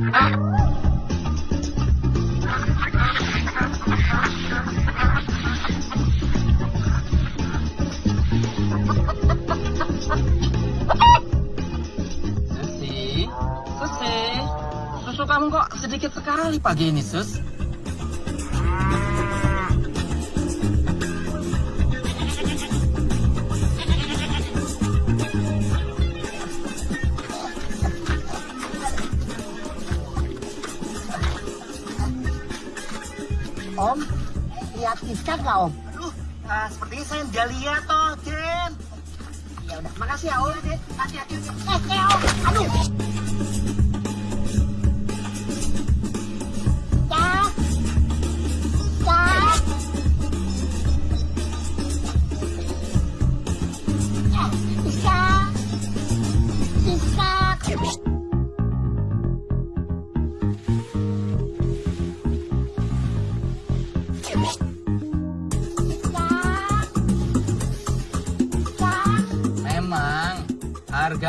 Susi, Susi, susu kamu kok sedikit sekali pagi ini, Sus? Om, lihat Iska nggak Om? Aduh, nah, sepertinya saya nggak lihat toh, Jen. Ya udah, makasih ya Om. Hati-hati. Eh, eh Om, aduh.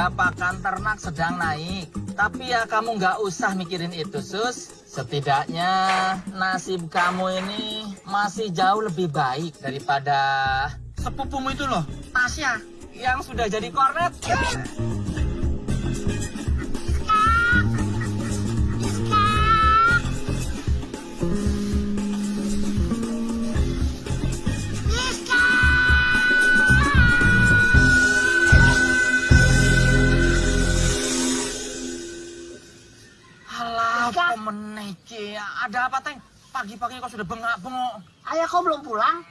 Harga pakan ternak sedang naik. Tapi ya kamu nggak usah mikirin itu, Sus. Setidaknya nasib kamu ini masih jauh lebih baik daripada sepupumu itu loh, Tasya, yang sudah jadi kornet. Ada apa, Teng? Pagi-pagi kau sudah bengak-bengok. Ayah kau belum pulang?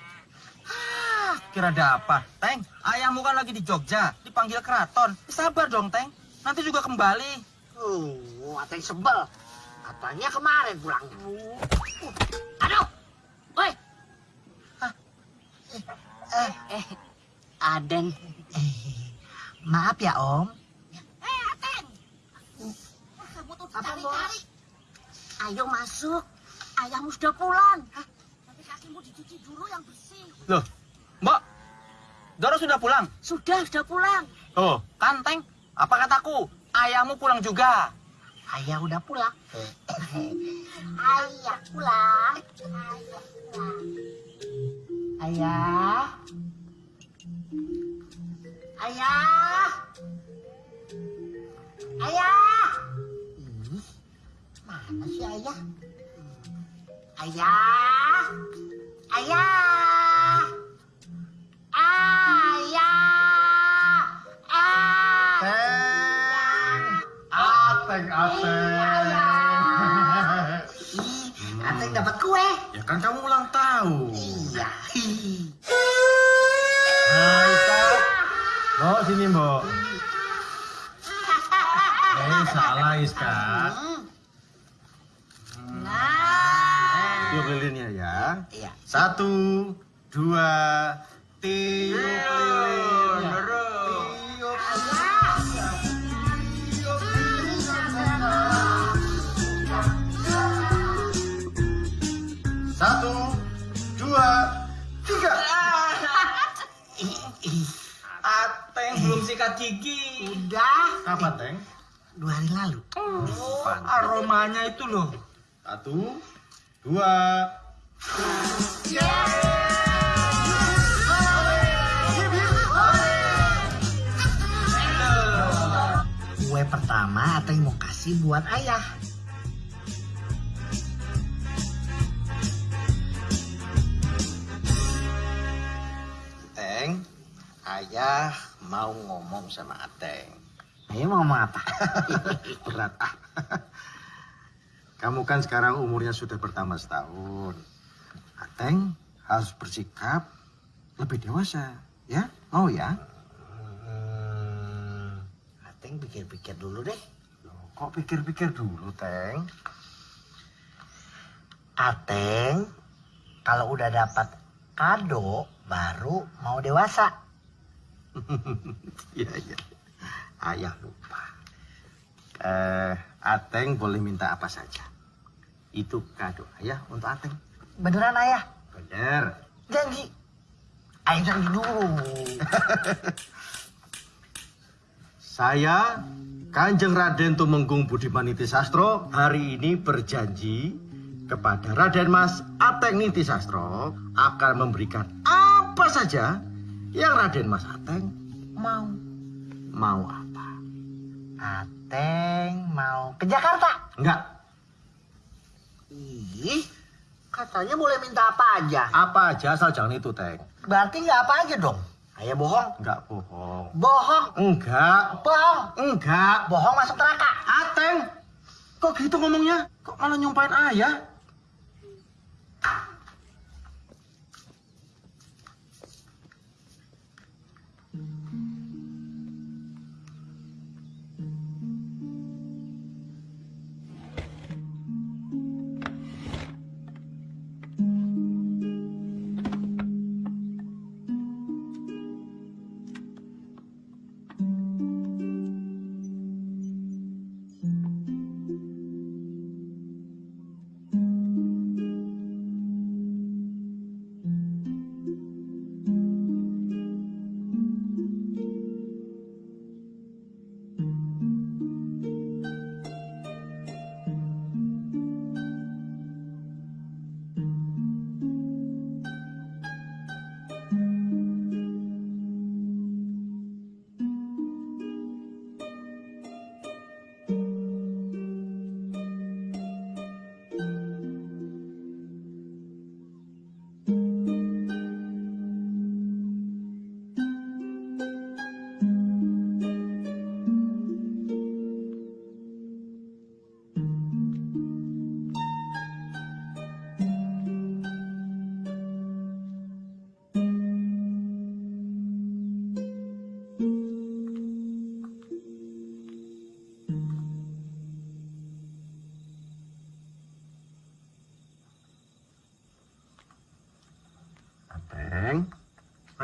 Ah, kira ada apa? Teng, ayahmu kan lagi di Jogja, dipanggil keraton. Sabar dong, Teng. Nanti juga kembali. Uh, Ateng sebel. Katanya kemarin pulangnya. Aduh, woi. Eh, eh, Aden. Eh, maaf ya Om. Eh, Aden. Kamu tuh cari-cari. Ayo masuk. Ayahmu sudah pulang. Tapi kakimu dicuci dulu yang bersih. Loh, Mbak, Doro sudah pulang? Sudah, sudah pulang. Oh, kan, Teng? Apa kataku? Ayahmu pulang juga. Ayah udah pulang. Ayah pulang. Ayah pulang. Ayah. Ayah. Ayah. Mana sih ayah? Ayah. Ayah. Ayah. Ayah. Ateng, ateng. Ih, Ateng dapat kue. Ya kan kamu ulang tahun. Iya. Hai, Kak. Mbok, sini, Mbok. Eh, salah, Iska. Yuk lilinnya ya. Iya. Satu, dua, tiup lilinnya. Tiup Satu, dua, tiga. Ateng belum sikat gigi. Udah Kapan, Teng? dua hari lalu. Oh, aromanya itu loh. Satu, dua, Kue pertama Ateng mau kasih buat ayah. Teng. Ayah mau ngomong sama Ateng. Ayah mau ngomong apa? Berat ah. Kamu kan sekarang umurnya sudah bertambah setahun. Ateng harus bersikap lebih dewasa. Ya, mau ya? Ateng pikir-pikir dulu deh. Loh, Kok pikir-pikir dulu, Teng? Ateng kalau udah dapat kado baru mau dewasa. Iya, iya. Ayah lupa. Eh, Ateng boleh minta apa saja. Itu kado ayah untuk Ateng. Beneran ayah? Bener. Janji. Ayah janji dulu. Saya Kanjeng Raden Tumenggung Budiman Nitisastro hari ini berjanji kepada Raden Mas Ateng Nitisastro akan memberikan apa saja yang Raden Mas Ateng mau. Mau apa? Ateng mau ke Jakarta. Enggak. Ih, katanya boleh minta apa aja. Apa aja asal jangan itu, Teng. Berarti nggak apa aja dong. Ayah bohong. Enggak bohong. Bohong. Enggak. Bohong. Enggak. Bohong masuk neraka. Ateng. Kok gitu ngomongnya? Kok malah nyumpain ayah?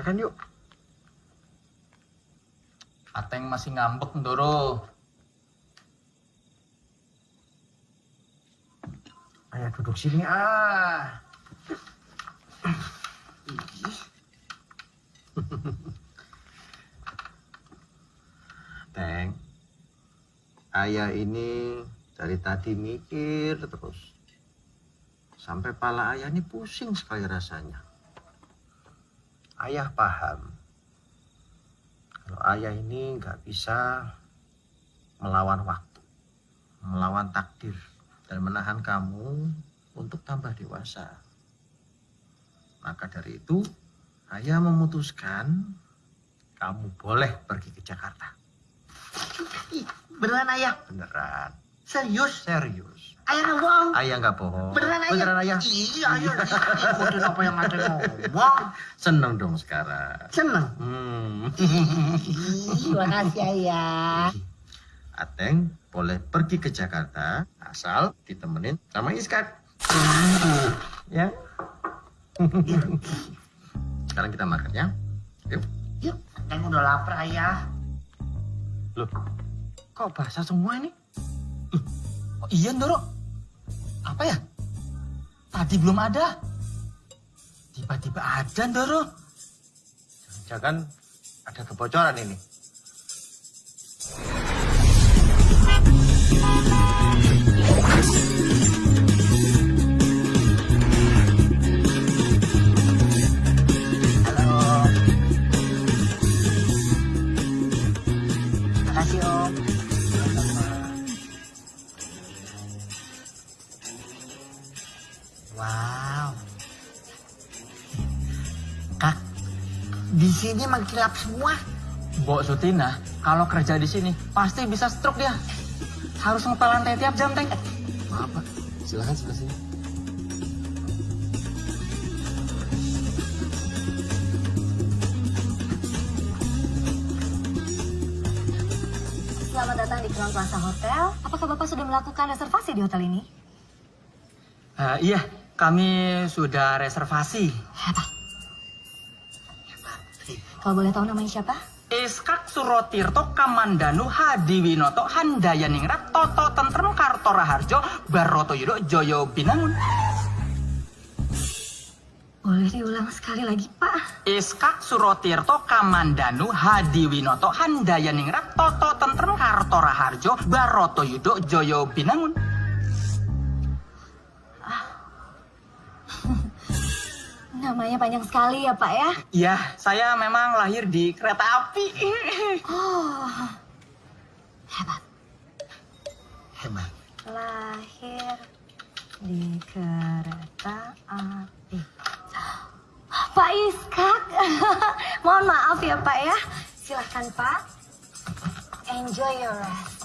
Makan yuk. Ateng masih ngambek, Ndoro. Ayah duduk sini ah. Teng, ayah ini dari tadi mikir terus. Sampai pala ayah ini pusing sekali rasanya. Ayah paham. Kalau ayah ini nggak bisa melawan waktu, melawan takdir, dan menahan kamu untuk tambah dewasa. Maka dari itu, ayah memutuskan kamu boleh pergi ke Jakarta. Beneran ayah. Beneran, Serius. serius. Ayah nggak bohong. Ayah nggak bohong. Beneran ayah. Beneran ayah. Iya ayah. Ikutin apa yang ada ngomong. Seneng dong sekarang. Seneng. Hmm. Ih, makasih ayah. Ateng boleh pergi ke Jakarta asal ditemenin sama Iskak. ya. Sekarang kita makan ya. Yuk. Yuk, Ateng udah lapar ayah. Loh, kok basah semua ini? Oh, iya, Ndoro. Apa ya? Tadi belum ada. Tiba-tiba ada, Ndoro. Jangan ada kebocoran ini. Sini mengkilap semua. Mbok Sutina, kalau kerja di sini pasti bisa stroke dia. Harus ngepel lantai tiap jam, Teng. Maaf, Pak. Silakan sebelah sini. Selamat datang di Crown Plaza Hotel. Apakah Bapak sudah melakukan reservasi di hotel ini? Eh, iya, kami sudah reservasi. Kalau boleh tahu namanya siapa? Iskak Surotirto Kamandanu Hadiwinoto Handayaningrat Toto Tentrem Karto Raharjo Baroto Yudo Joyo Binangun. Boleh diulang sekali lagi, Pak? Iskak Surotirto Kamandanu Hadi Winoto Handayaningrat Toto Tentrem Karto Raharjo Baroto Yudo Joyo Binangun Namanya panjang sekali ya, Pak ya? Ya, saya memang lahir di kereta api Oh, hebat. Hebat. Lahir di kereta api. Pak Iskak, mohon maaf ya Pak ya. Silahkan Pak. Enjoy your rest.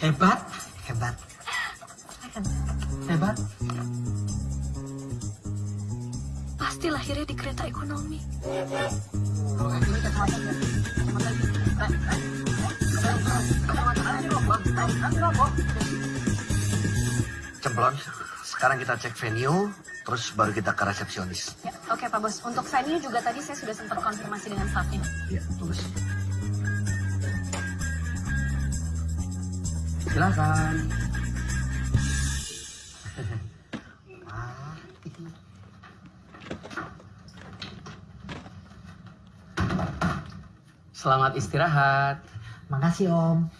Hebat, Hebat. Hebat Pasti lahirnya di kereta ekonomi. Cemplon, sekarang kita cek venue, terus baru kita ke resepsionis. Ya, Oke Pak Bos, untuk venue juga tadi saya sudah sempat konfirmasi dengan staffnya. Iya, bagus. Silakan Selamat istirahat Makasih Om.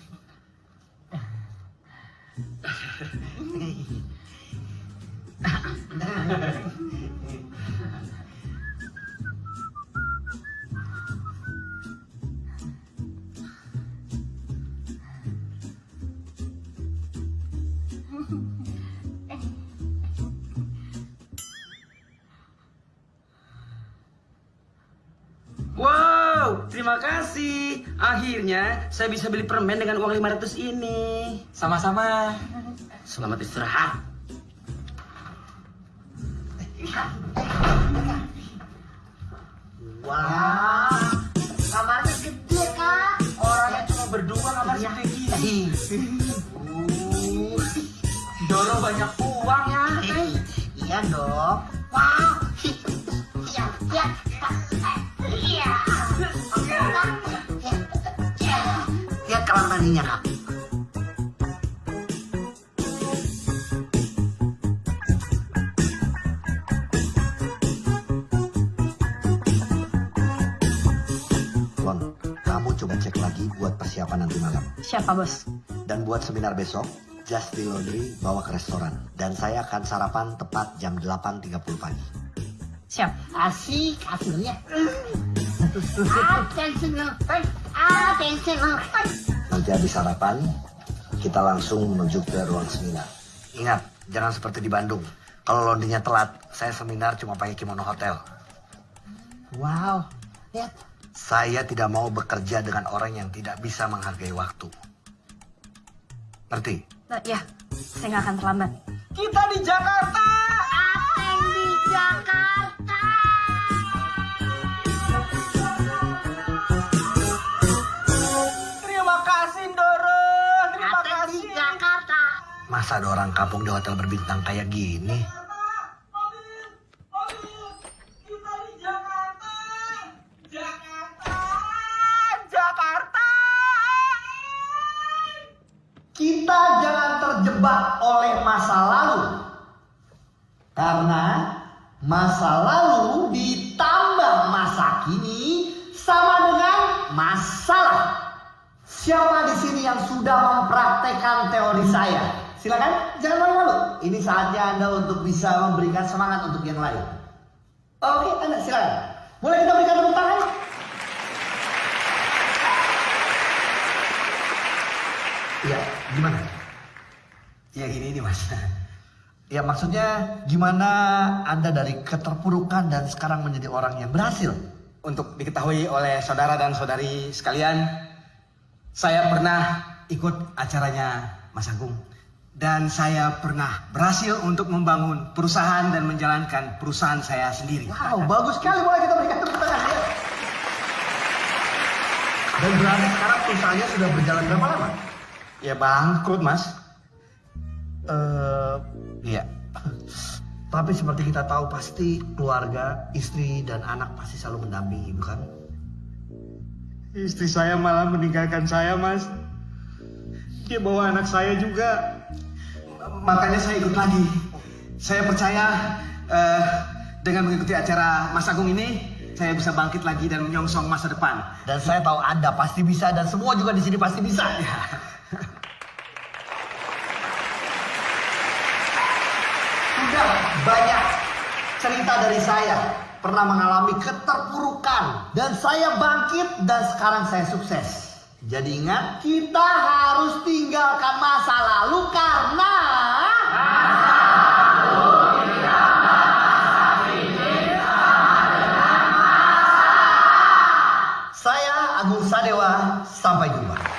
Wow, terima kasih. Akhirnya saya bisa beli permen dengan uang 500 ini. Sama-sama Selamat istirahat. Wah, kamarnya gede kak. Orangnya cuma berdua kamar segede gini Doro banyak uang ya Iya dong. Wow. Iya, iya. Kamar mandinya kak. Lon, kamu coba cek lagi buat persiapan nanti malam. Siapa Bos? Dan buat seminar besok, Just the Laundry bawa ke restoran. Dan saya akan sarapan tepat jam 8.30 pagi. Siap. Asik hasilnya. Attention. Nanti habis sarapan, kita langsung menuju ke ruang seminar. Ingat, jangan seperti di Bandung. Kalau laundrynya telat, saya seminar cuma pakai kimono hotel. Wow, lihat. Saya tidak mau bekerja dengan orang yang tidak bisa menghargai waktu. Ngerti? Nah, ya, saya nggak akan terlambat. Kita di Jakarta Ateng di Jakarta. Masa ada orang kampung di hotel berbintang kayak gini? Kita di Jakarta Jakarta Jakarta Kita jangan terjebak oleh masa lalu. Karena masa lalu ditambah masa kini sama dengan masalah. Siapa di sini yang sudah mempraktekkan teori saya? Silakan, jangan malu-malu. Ini saatnya Anda untuk bisa memberikan semangat untuk yang lain. Oke, Anda silakan. Boleh kita berikan tepuk tangan? Iya, gimana? Ya gini nih mas. Ya maksudnya gimana Anda dari keterpurukan dan sekarang menjadi orang yang berhasil? Untuk diketahui oleh saudara dan saudari sekalian, saya pernah ikut acaranya Mas Agung. Dan saya pernah berhasil untuk membangun perusahaan dan menjalankan perusahaan saya sendiri. Wow, bagus sekali. Boleh kita berikan tepuk tangan ya. Dan berarti sekarang perusahaannya sudah berjalan berapa lama? Ya bangkrut mas. Eh, iya. Tapi seperti kita tahu pasti keluarga, istri dan anak pasti selalu mendampingi, bukan? Istri saya malah meninggalkan saya mas. Dia bawa anak saya juga. Makanya saya ikut lagi. Saya percaya eh, dengan mengikuti acara Mas Agung ini, saya bisa bangkit lagi dan menyongsong masa depan. Dan saya tahu Anda pasti bisa dan semua juga di sini pasti bisa. Sudah banyak cerita dari saya pernah mengalami keterpurukan dan saya bangkit dan sekarang saya sukses. Jadi ingat kita harus tinggalkan masa lalu karena Saya Agung Sadewa, sampai jumpa.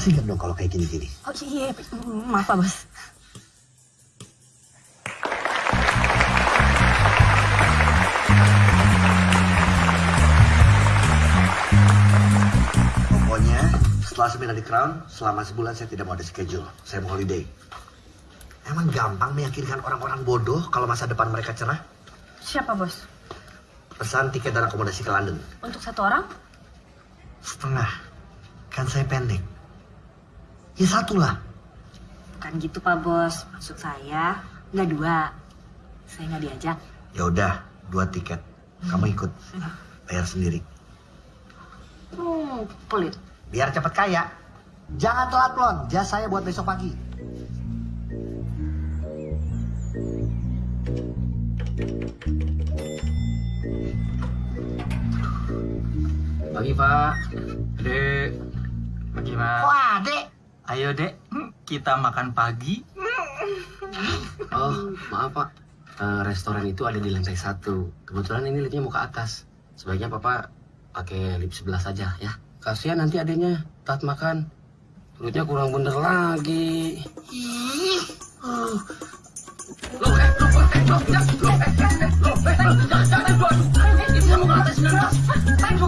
Sigap dong kalau kayak gini-gini. Oh iya, maaf Pak Bos. Pokoknya setelah seminar di Crown, selama sebulan saya tidak mau ada schedule. Saya mau holiday. Emang gampang meyakinkan orang-orang bodoh kalau masa depan mereka cerah? Siapa Bos? Pesan tiket dan akomodasi ke London. Untuk satu orang? Setengah. Kan saya pendek. Ya satu lah. Bukan gitu Pak Bos. Maksud saya, nggak dua. Saya nggak diajak. Ya udah, dua tiket. Kamu ikut. Bayar sendiri. Hmm, pelit. Biar cepat kaya. Jangan telat lon. Jas saya buat besok pagi. Pagi Pak. Dek. Pagi Pak. Wah, dek. Ayo dek, kita makan pagi. Oh, maaf Pak. Eh, restoran itu ada di lantai satu. Kebetulan ini liftnya mau ke atas. Sebaiknya Papa pakai lift sebelah saja ya. Kasihan nanti adanya tat makan. Perutnya kurang bener lagi.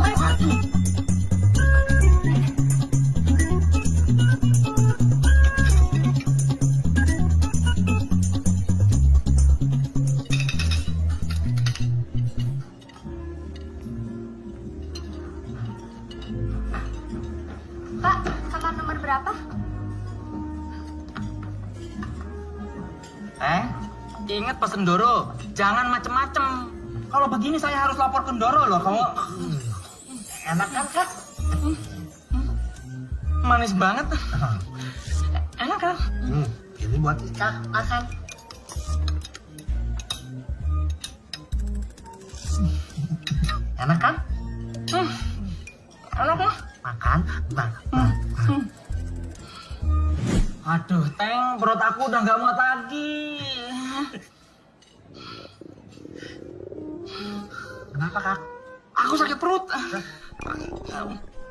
Pak, ingat pesen Doro. Jangan macem-macem. Kalau begini saya harus lapor ke Doro loh. Kamu Enak kan, Kak? manis banget. Enak kan? Hmm, ini buat Ika. Makan. Enak kan? Hmm. Enak kan? Makan. Makan. Aduh, Teng, perut aku udah nggak muat lagi. Kenapa, Kak? Aku sakit perut.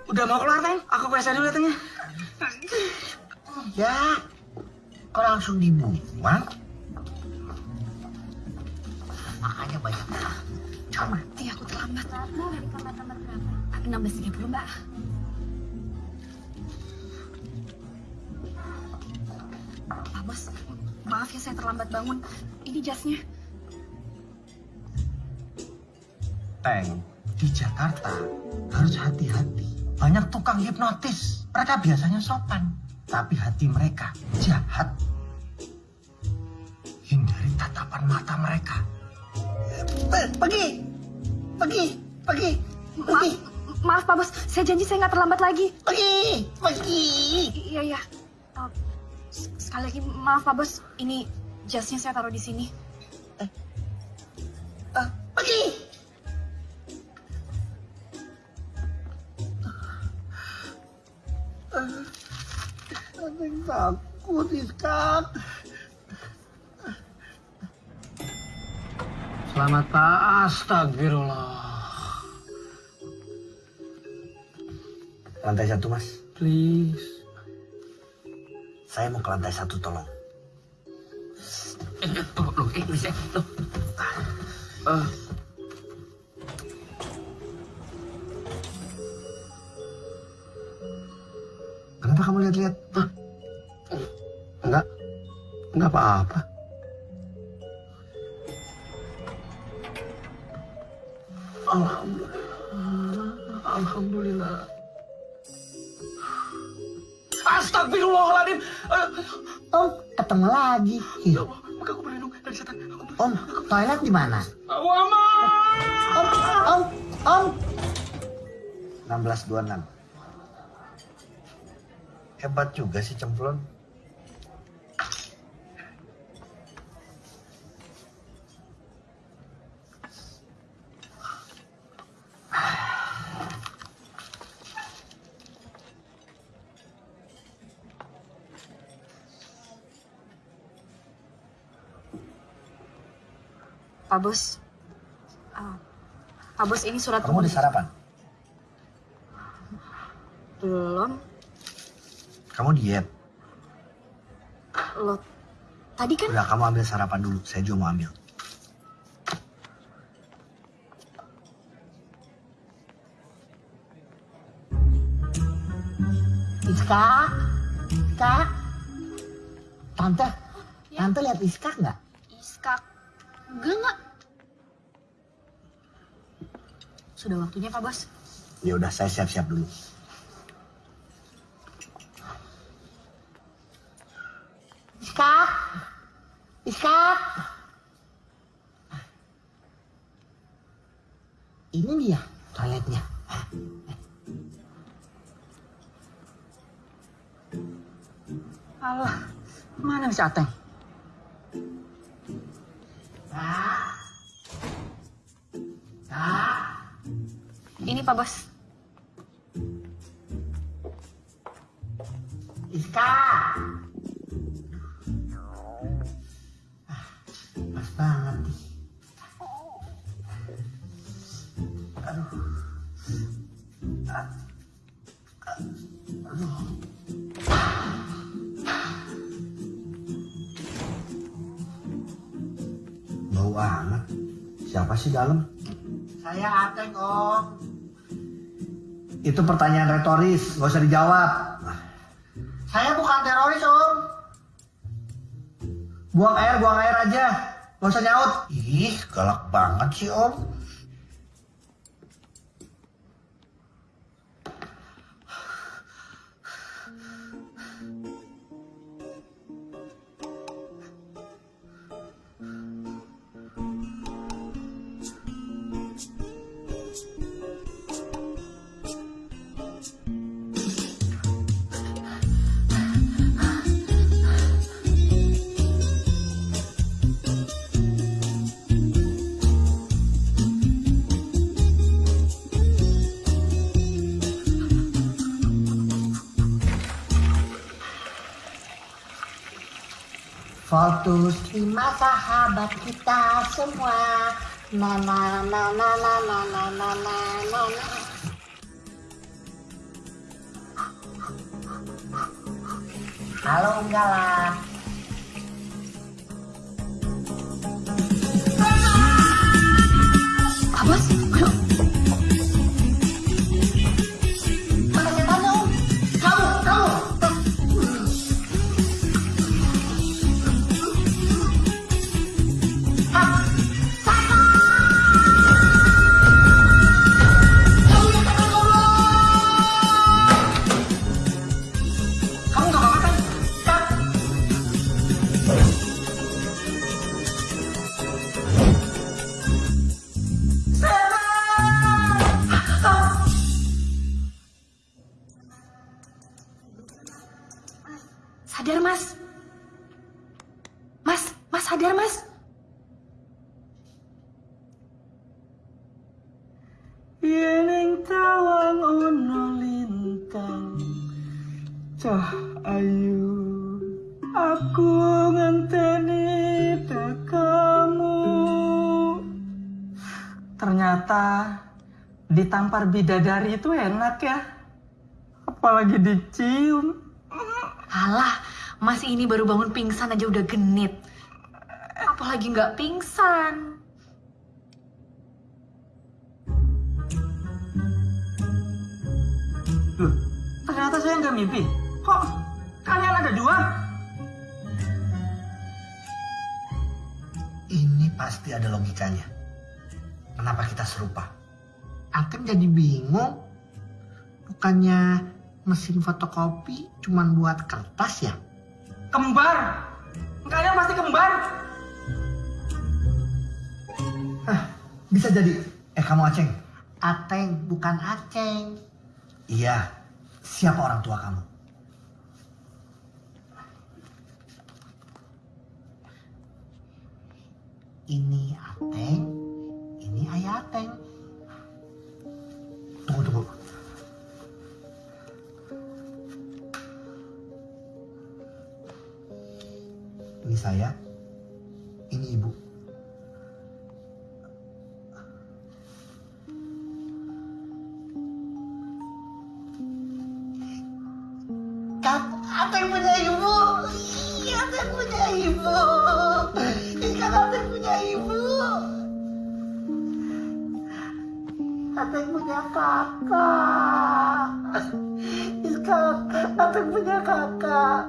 Udah mau keluar, Teng? Aku WC dulu ya, Teng ya. Kok langsung dibuang? Makanya banyak. Mati aku terlambat. Dari kamar nomor berapa? 16.30 Mbak. Pak Bos, maaf ya saya terlambat bangun. Ini jasnya. Teng, di Jakarta harus hati-hati. Banyak tukang hipnotis. Mereka biasanya sopan. Tapi hati mereka jahat. Hindari tatapan mata mereka. Pergi! Pergi! Pergi! Maaf, maaf Pak Bos, saya janji saya nggak terlambat lagi. Pergi! Pergi! I- iya, iya. Uh, sekali lagi maaf Pak Bos, ini jasnya saya taruh di sini. Ah, pergi! Ada yang takut, Iskak. Selamat Pak. Astagfirullah. Lantai satu, Mas. Please. Saya mau ke lantai satu, tolong. Kenapa kamu lihat-lihat? Enggak, enggak apa-apa. Alhamdulillah, Alhamdulillah. Astagfirullahaladzim. Om, ketemu lagi. Ya Allah, maka aku berlindung dari setan. Om, toilet di mana? Wama! Om, om, om. 1626. Hebat juga sih cemplon. Pak Bos. Ah, Pak Bos ini surat Kamu udah sarapan? Belum. Kamu diet? Lo tadi kan Udah kamu ambil sarapan dulu, saya juga mau ambil. Iska, Iska. Tante, tante lihat Iska nggak? iskak. Enggak enggak. Sudah waktunya Pak Bos. Ya udah, saya siap-siap dulu. Iska, Iska. Ini dia toiletnya. Alah, mana si Ateng? Ini Pak Bos. Iska. Siapa sih dalam? Saya Ateng, Om. Itu pertanyaan retoris, nggak usah dijawab. Saya bukan teroris, Om. Buang air, buang air aja. Nggak usah nyaut. Ih, galak banget sih, Om. Fokus lima sahabat kita semua. Na na na na na na na na na na. Halo enggak lah. Pak Bos, ditampar bidadari itu enak ya Apalagi dicium Alah, Mas ini baru bangun pingsan aja udah genit. Apalagi nggak pingsan. Loh, ternyata saya nggak mimpi Kok kalian ada dua? Ini pasti ada logikanya. Kenapa kita serupa? Ateng jadi bingung. Bukannya mesin fotokopi cuman buat kertas ya? Kembar. Kalian pasti kembar. Bisa jadi. Eh kamu Aceng? Ateng, bukan Aceng. Iya. Siapa orang tua kamu? Ini Ateng, ini ayah Ateng. Tunggu, tunggu. Ini saya, ini ibu. Punya kakak? Ikan, apa yang punya kakak?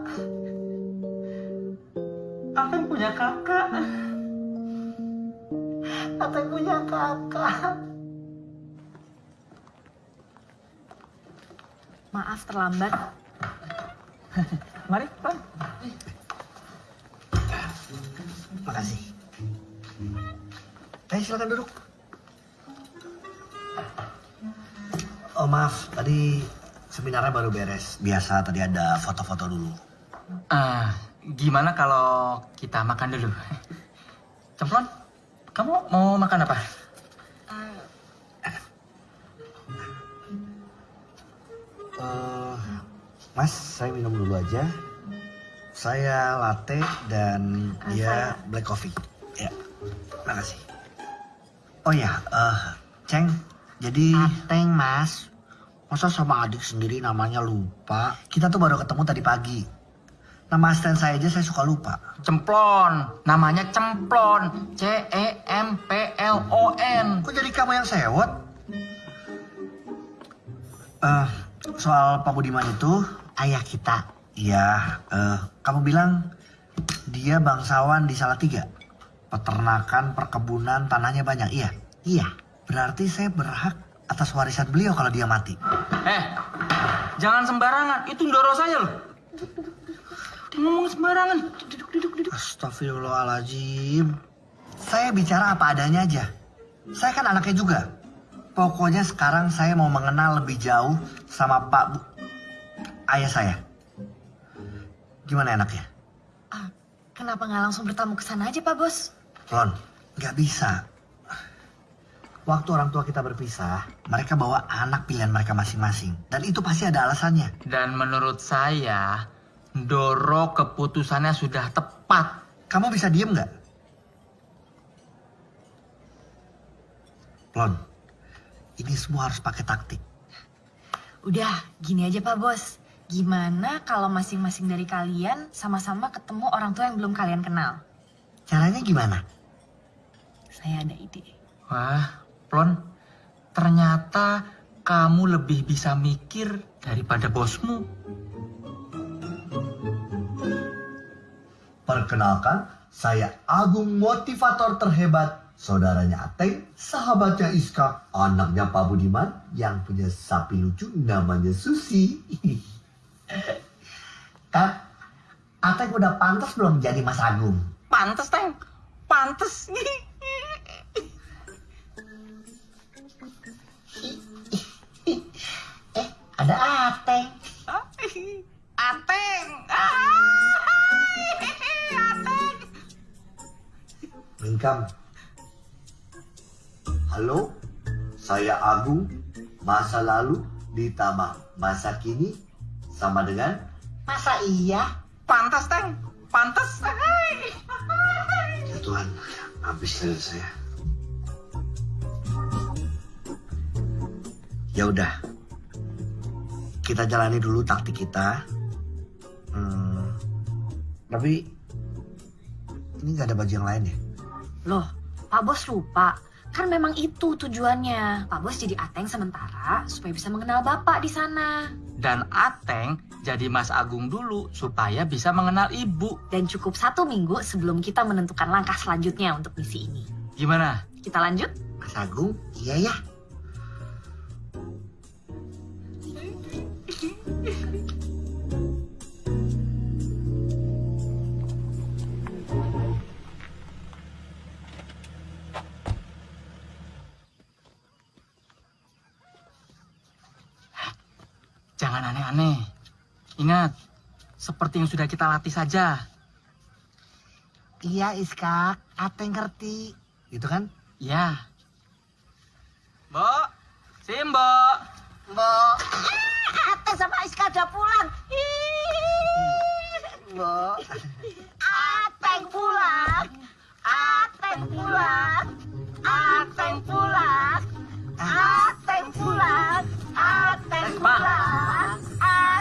Apa yang punya kakak? Apa yang punya kakak? Maaf terlambat. Mari, Pan. Makasih. Ayo silakan duduk. Oh maaf, tadi seminarnya baru beres. Biasa tadi ada foto-foto dulu. Ah, gimana kalau kita makan dulu? Cemplon, kamu mau makan apa? Eh, mas, saya minum dulu aja. Saya latte dan dia black coffee. Ya, makasih. Oh ya, eh, Ceng, jadi... Ateng, Mas. Masa sama adik sendiri namanya lupa? Kita tuh baru ketemu tadi pagi. Nama asisten saya aja saya suka lupa. Cemplon, namanya Cemplon. C E M P L O N. Kok jadi kamu yang sewot? Eh, soal Pak Budiman itu ayah kita. Iya, eh, kamu bilang dia bangsawan di Salatiga. Peternakan, perkebunan, tanahnya banyak. Iya, iya. Berarti saya berhak atas warisan beliau kalau dia mati. Eh, jangan sembarangan. Itu ndoro saya loh. Dia ngomong sembarangan. Duduk, duduk, duduk. Astagfirullahaladzim. Saya bicara apa adanya aja. Saya kan anaknya juga. Pokoknya sekarang saya mau mengenal lebih jauh sama Pak Bu... Ayah saya. Gimana enaknya? Ah, kenapa nggak langsung bertamu ke sana aja, Pak Bos? Lon, nggak bisa. Waktu orang tua kita berpisah, mereka bawa anak pilihan mereka masing-masing. Dan itu pasti ada alasannya. Dan menurut saya, Ndoro keputusannya sudah tepat. Kamu bisa diem nggak? Lon, ini semua harus pakai taktik. Udah, gini aja Pak Bos. Gimana kalau masing-masing dari kalian sama-sama ketemu orang tua yang belum kalian kenal? Caranya gimana? Saya ada ide. Wah, Plon, ternyata kamu lebih bisa mikir daripada bosmu. Perkenalkan, saya Agung motivator terhebat. Saudaranya Ateng, sahabatnya Iska, anaknya Pak Budiman yang punya sapi lucu namanya Susi. Kak, Ateng udah pantas belum jadi Mas Agung? Pantes, Teng. Pantes. ada Ateng. Ateng. Ateng. Lengkap. Halo, saya Agung. Masa lalu ditambah masa kini sama dengan masa iya? Pantes, Teng. Pantes. Ya Tuhan, habis dari saya. Ya udah, kita jalani dulu taktik kita. Hmm, tapi ini nggak ada baju yang lain ya? Loh, Pak Bos lupa. Kan memang itu tujuannya. Pak Bos jadi Ateng sementara supaya bisa mengenal Bapak di sana. Dan Ateng jadi Mas Agung dulu supaya bisa mengenal ibu. Dan cukup satu minggu sebelum kita menentukan langkah selanjutnya untuk misi ini. Gimana? Kita lanjut? Mas Agung, iya ya. Jangan aneh-aneh. Ingat, seperti yang sudah kita latih saja. Iya Iskak, Ateng ngerti. Itu kan? Ya. Mbok, Simbo. Mbok. Ateng sama Iskak udah pulang. Mbok. Ateng pulang. Ateng pulang. Ateng pulang. Ateng pulang. Ateng Pak, pulang.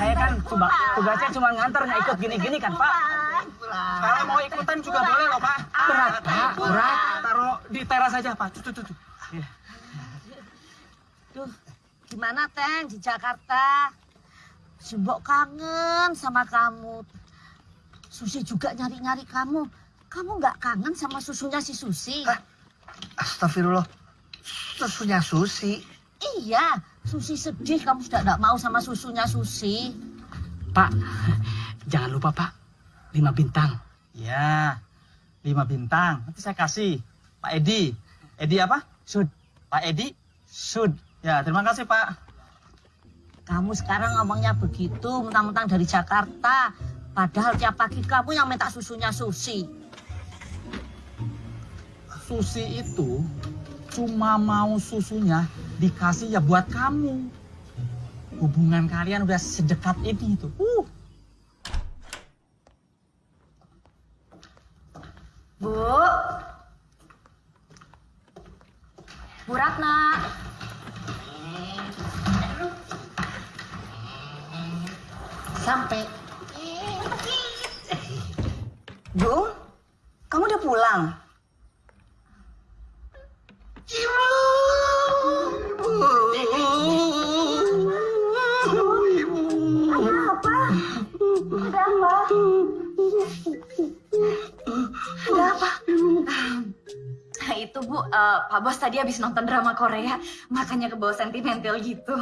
Saya kan tuba- tugasnya cuma nganter, nggak ikut gini-gini kan, Pak? Kalau mau ikutan juga boleh loh, Pak. Berat, Pak. Berat. Taruh di teras aja, Pak. Tuh, tuh, tuh. Iya. Duh, gimana Teng di Jakarta? Si Mbok kangen sama kamu. Susi juga nyari-nyari kamu. Kamu nggak kangen sama susunya si Susi? Hah? Astagfirullah. Susunya Susi. Iya, Susi sedih kamu sudah nggak mau sama susunya Susi. Pak, jangan lupa, Pak. Lima bintang. Ya, lima bintang. Nanti saya kasih. Pak Edi. Edi apa? Sud. Pak Edi, Sud. Ya, terima kasih, Pak. Kamu sekarang ngomongnya begitu, mentang-mentang dari Jakarta. Padahal tiap pagi kamu yang minta susunya Susi. Susi itu cuma mau susunya dikasih ya buat kamu. Hubungan kalian udah sedekat ini itu. Uh. Bu. Bu Ratna. Sampai. Bu, kamu udah pulang? Ada apa? Nah, itu Bu, eh, Pak Bos tadi habis nonton drama Korea, makanya ke bawah sentimental gitu.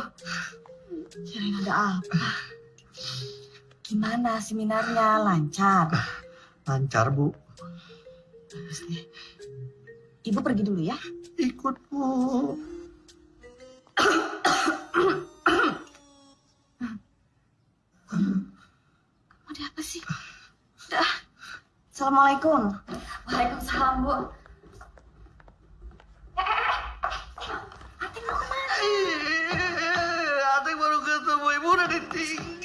Kirain ada apa? Gimana seminarnya? Lancar? Lancar, Bu. Bagus deh. Ibu pergi dulu ya. Ikut, Bu. Ada apa sih? Assalamualaikum. Waalaikumsalam, Bu. Atik baru ketemu ibu udah ditinggal.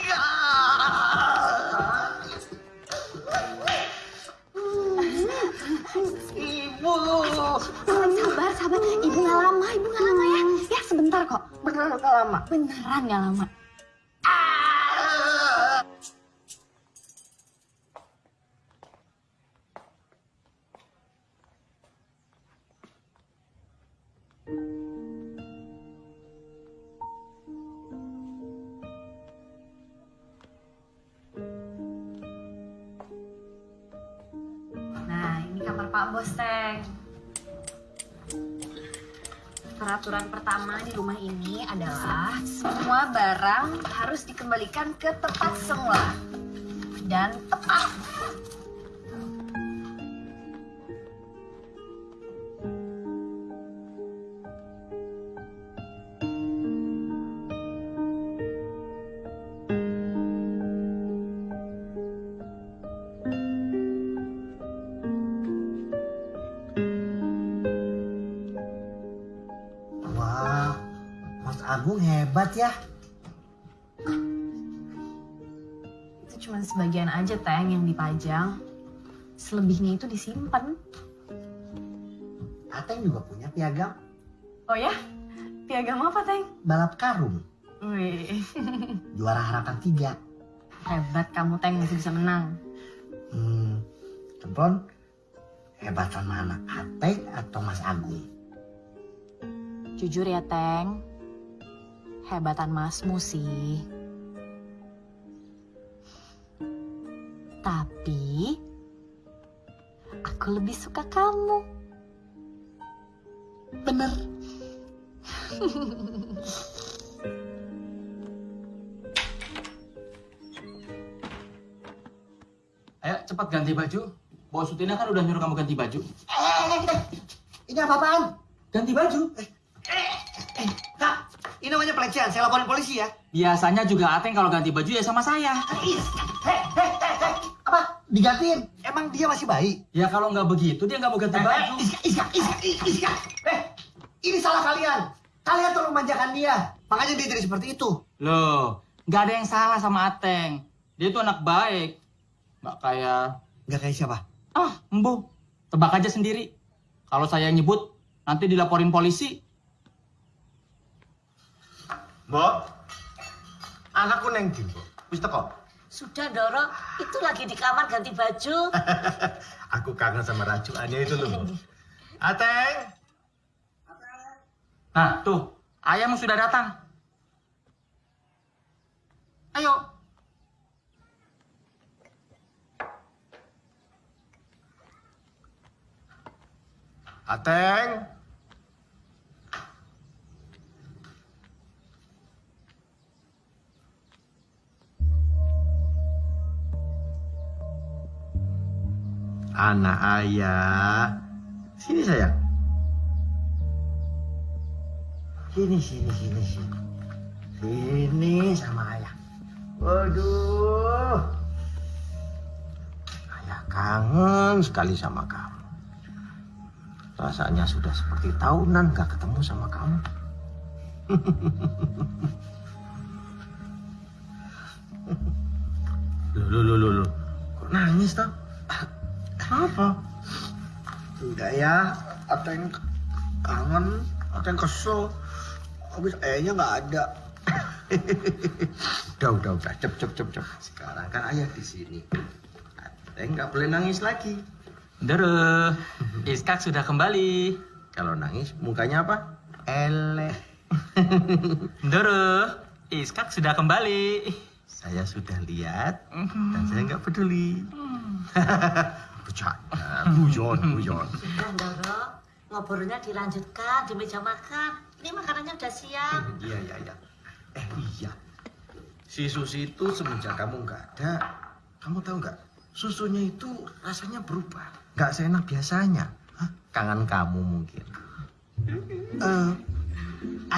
Ibu. Sabar, sabar. Ibu nggak lama, ibu nggak lama ya. Ya, sebentar kok. Beneran gak lama. Beneran nggak lama. Nah, Pak Bos, Teng. Peraturan pertama di rumah ini adalah semua barang harus dikembalikan ke tempat semula. Dan tepat. Aja, Teng, yang dipajang. Selebihnya itu disimpan. Ateng juga punya piagam Oh ya? Piagam apa, Teng? balap karung. Wih, Juara harapan tiga. hebat kamu, Teng, masih bisa menang. Hmm, Cempron, hebatan mana? Ateng atau Mas Agung? Jujur ya, Teng. Hebatan Masmu sih. Tapi aku lebih suka kamu. Bener. Ayo cepat ganti baju. Bos Sutina kan udah nyuruh kamu ganti baju. Eh, ini apa-apaan? Ganti baju? Kak, ini namanya pelecehan. Saya laporin polisi ya. Biasanya juga Ateng kalau ganti baju ya sama saya. Hei, hei, hei, hei. Digantiin? Emang dia masih bayi? Ya kalau nggak begitu dia nggak mau ganti Eh, baju. eh, Iska, Iska, Iska, Iska. Eh, ini salah kalian. Kalian terlalu memanjakan dia. Makanya dia jadi seperti itu. Loh, nggak ada yang salah sama Ateng. Dia tuh anak baik. Nggak kayak... Nggak kayak siapa? Ah, embu. Tebak aja sendiri. Kalau saya nyebut, nanti dilaporin polisi. Mbok. Anakku neng ndi, Mbok? Wis teko. Sudah Doro, itu lagi di kamar ganti baju. Aku kangen sama rajuannya itu loh. Ateng. Nah, tuh. Ayahmu sudah datang. Ayo. Ateng. Anak ayah. Sini sayang. Sini, sini, sini, sini. Sini sama ayah. Waduh. Ayah kangen sekali sama kamu. Rasanya sudah seperti tahunan gak ketemu sama kamu. Loh. Kok nangis toh? Kenapa? Enggak ya, Ateng kangen, Ateng kesel. Habis ayahnya nggak ada. udah, udah, udah. Cep, cep, cep, cep. Sekarang kan ayah di sini. Ateng nggak boleh nangis lagi. Dere, Iskak sudah kembali. Kalau nangis mukanya apa? Eleh. Dere, Iskak sudah kembali. Saya sudah lihat dan saya nggak peduli. Bercanda, guyon, guyon. Sudah Doro, ngobrolnya dilanjutkan di meja makan. Ini makanannya udah siap. Iya, iya, iya. Eh, iya. Si Susi itu semenjak kamu nggak ada, kamu tahu nggak? Susunya itu rasanya berubah. Nggak seenak biasanya. Hah? Kangen kamu mungkin. Eh,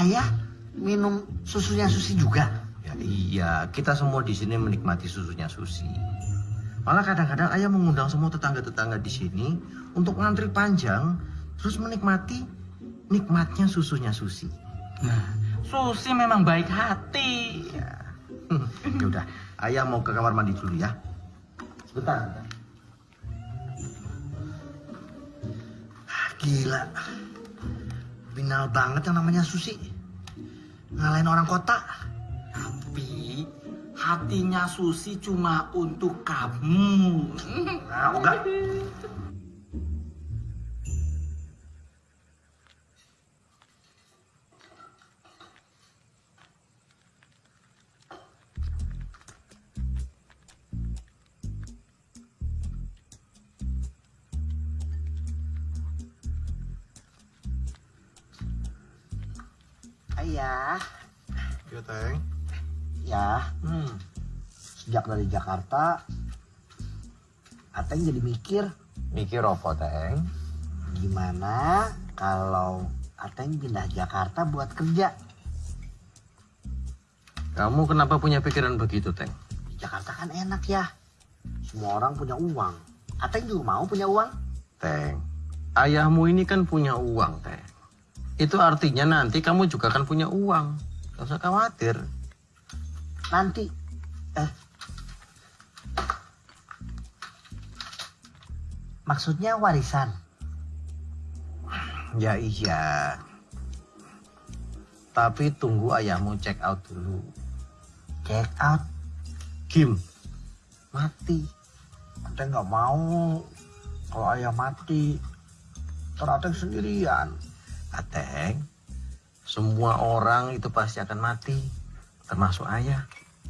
ayah minum susunya Susi juga. Ya iya, kita semua di sini menikmati susunya Susi. Malah kadang-kadang ayah mengundang semua tetangga-tetangga di sini untuk ngantri panjang, terus menikmati nikmatnya susunya Susi. Nah, Susi memang baik hati. Ya. ya udah, ayah mau ke kamar mandi dulu ya. Sebentar, sebentar. Ah, Gila. Binal banget yang namanya Susi. Ngalahin orang kota. Hatinya Susi cuma untuk kamu. Nah, enggak. Ayah, Ya, Teng. Ya, Hmm. sejak dari Jakarta, Ateng jadi mikir Mikir apa, Teng? gimana kalau Ateng pindah Jakarta buat kerja. Kamu kenapa punya pikiran begitu, Teng? Di Jakarta kan enak ya. Semua orang punya uang. Ateng juga mau punya uang. Teng, ayahmu ini kan punya uang, Teng. Itu artinya nanti kamu juga akan punya uang. Gak usah khawatir. Nanti, eh, maksudnya warisan. Ya iya. Tapi tunggu ayahmu check out dulu. Check out, Kim, mati. Ateng nggak mau kalau ayah mati. Ntar Ateng sendirian. Ateng, Semua orang itu pasti akan mati, termasuk ayah.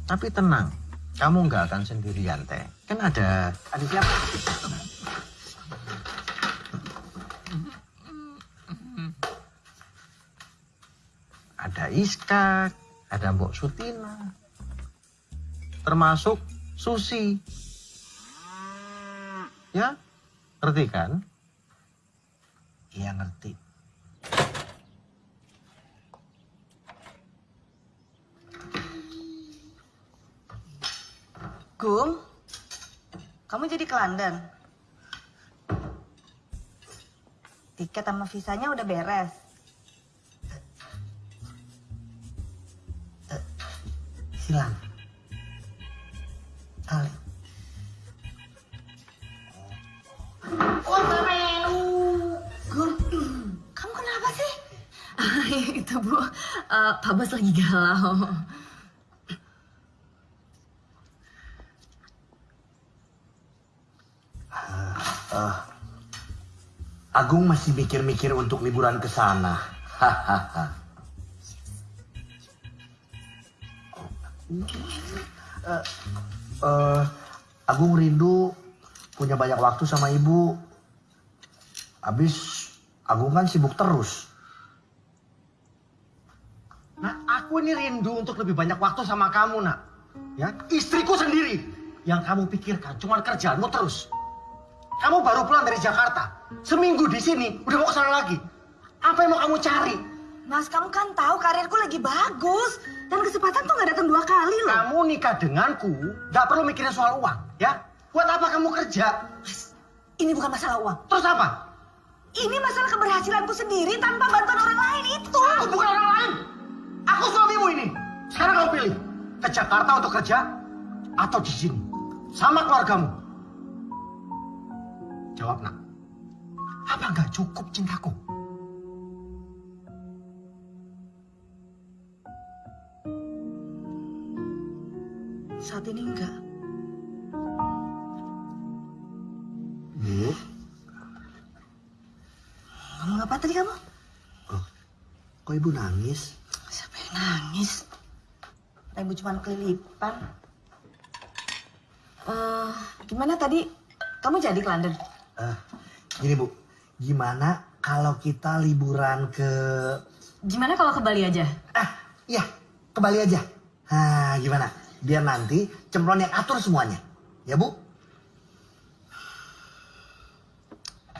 Tapi tenang, kamu nggak akan sendirian, Teh. Kan ada... Ada siapa? Ada Iskak, ada Mbok Sutina, termasuk Susi. Ya, ngerti kan? Iya ngerti. Gung, kamu jadi ke London? Tiket sama visanya udah beres. Hilang. Kali. Gung, kamu kenapa sih? itu bu, eh, Pak Bos lagi galau. Agung masih mikir-mikir untuk liburan ke sana. Hahaha. Eh, eh, Agung rindu punya banyak waktu sama ibu. Habis Agung kan sibuk terus. Nah, aku ini rindu untuk lebih banyak waktu sama kamu, nak. Ya, istriku sendiri. Yang kamu pikirkan cuma kerjaanmu terus. Kamu baru pulang dari Jakarta. Seminggu di sini, udah mau ke sana lagi. Apa yang mau kamu cari? Mas, kamu kan tahu karirku lagi bagus. Dan kesempatan tuh nggak datang dua kali loh. Kamu nikah denganku, gak perlu mikirin soal uang, ya? Buat apa kamu kerja? Mas, ini bukan masalah uang. Terus apa? Ini masalah keberhasilanku sendiri tanpa bantuan orang lain itu. Aku bukan orang lain. Aku suamimu ini. Sekarang kamu pilih. Ke Jakarta untuk kerja, atau di sini. Sama keluargamu. Jawab, nak. Apa nggak cukup cintaku? Saat ini enggak. Bu, Ngomong apa tadi kamu? kok ibu nangis? Siapa yang nangis? Ibu cuma kelilipan. Eh, gimana tadi? Kamu jadi ke London? Eh, gini bu, gimana kalau kita liburan ke... Gimana kalau ke Bali aja? Ah, iya, ke Bali aja. Nah, gimana? Biar nanti cemplon yang atur semuanya. Ya bu?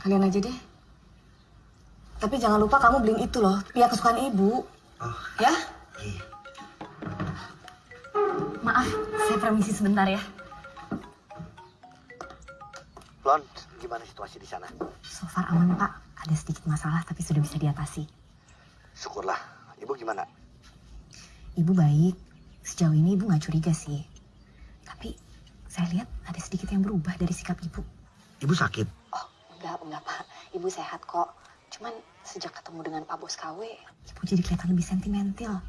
Kalian aja deh. Tapi jangan lupa kamu beliin itu loh, pihak kesukaan ibu. Oh, Ya? iya. Maaf, saya permisi sebentar ya. Plon, gimana situasi di sana? So far aman pak, ada sedikit masalah tapi sudah bisa diatasi. Syukurlah. Ibu gimana? Ibu baik, sejauh ini ibu nggak curiga sih. Tapi saya lihat ada sedikit yang berubah dari sikap ibu. Ibu sakit? Oh enggak, enggak pak, ibu sehat kok. Cuman sejak ketemu dengan Pak Bos KW, ibu jadi kelihatan lebih sentimental.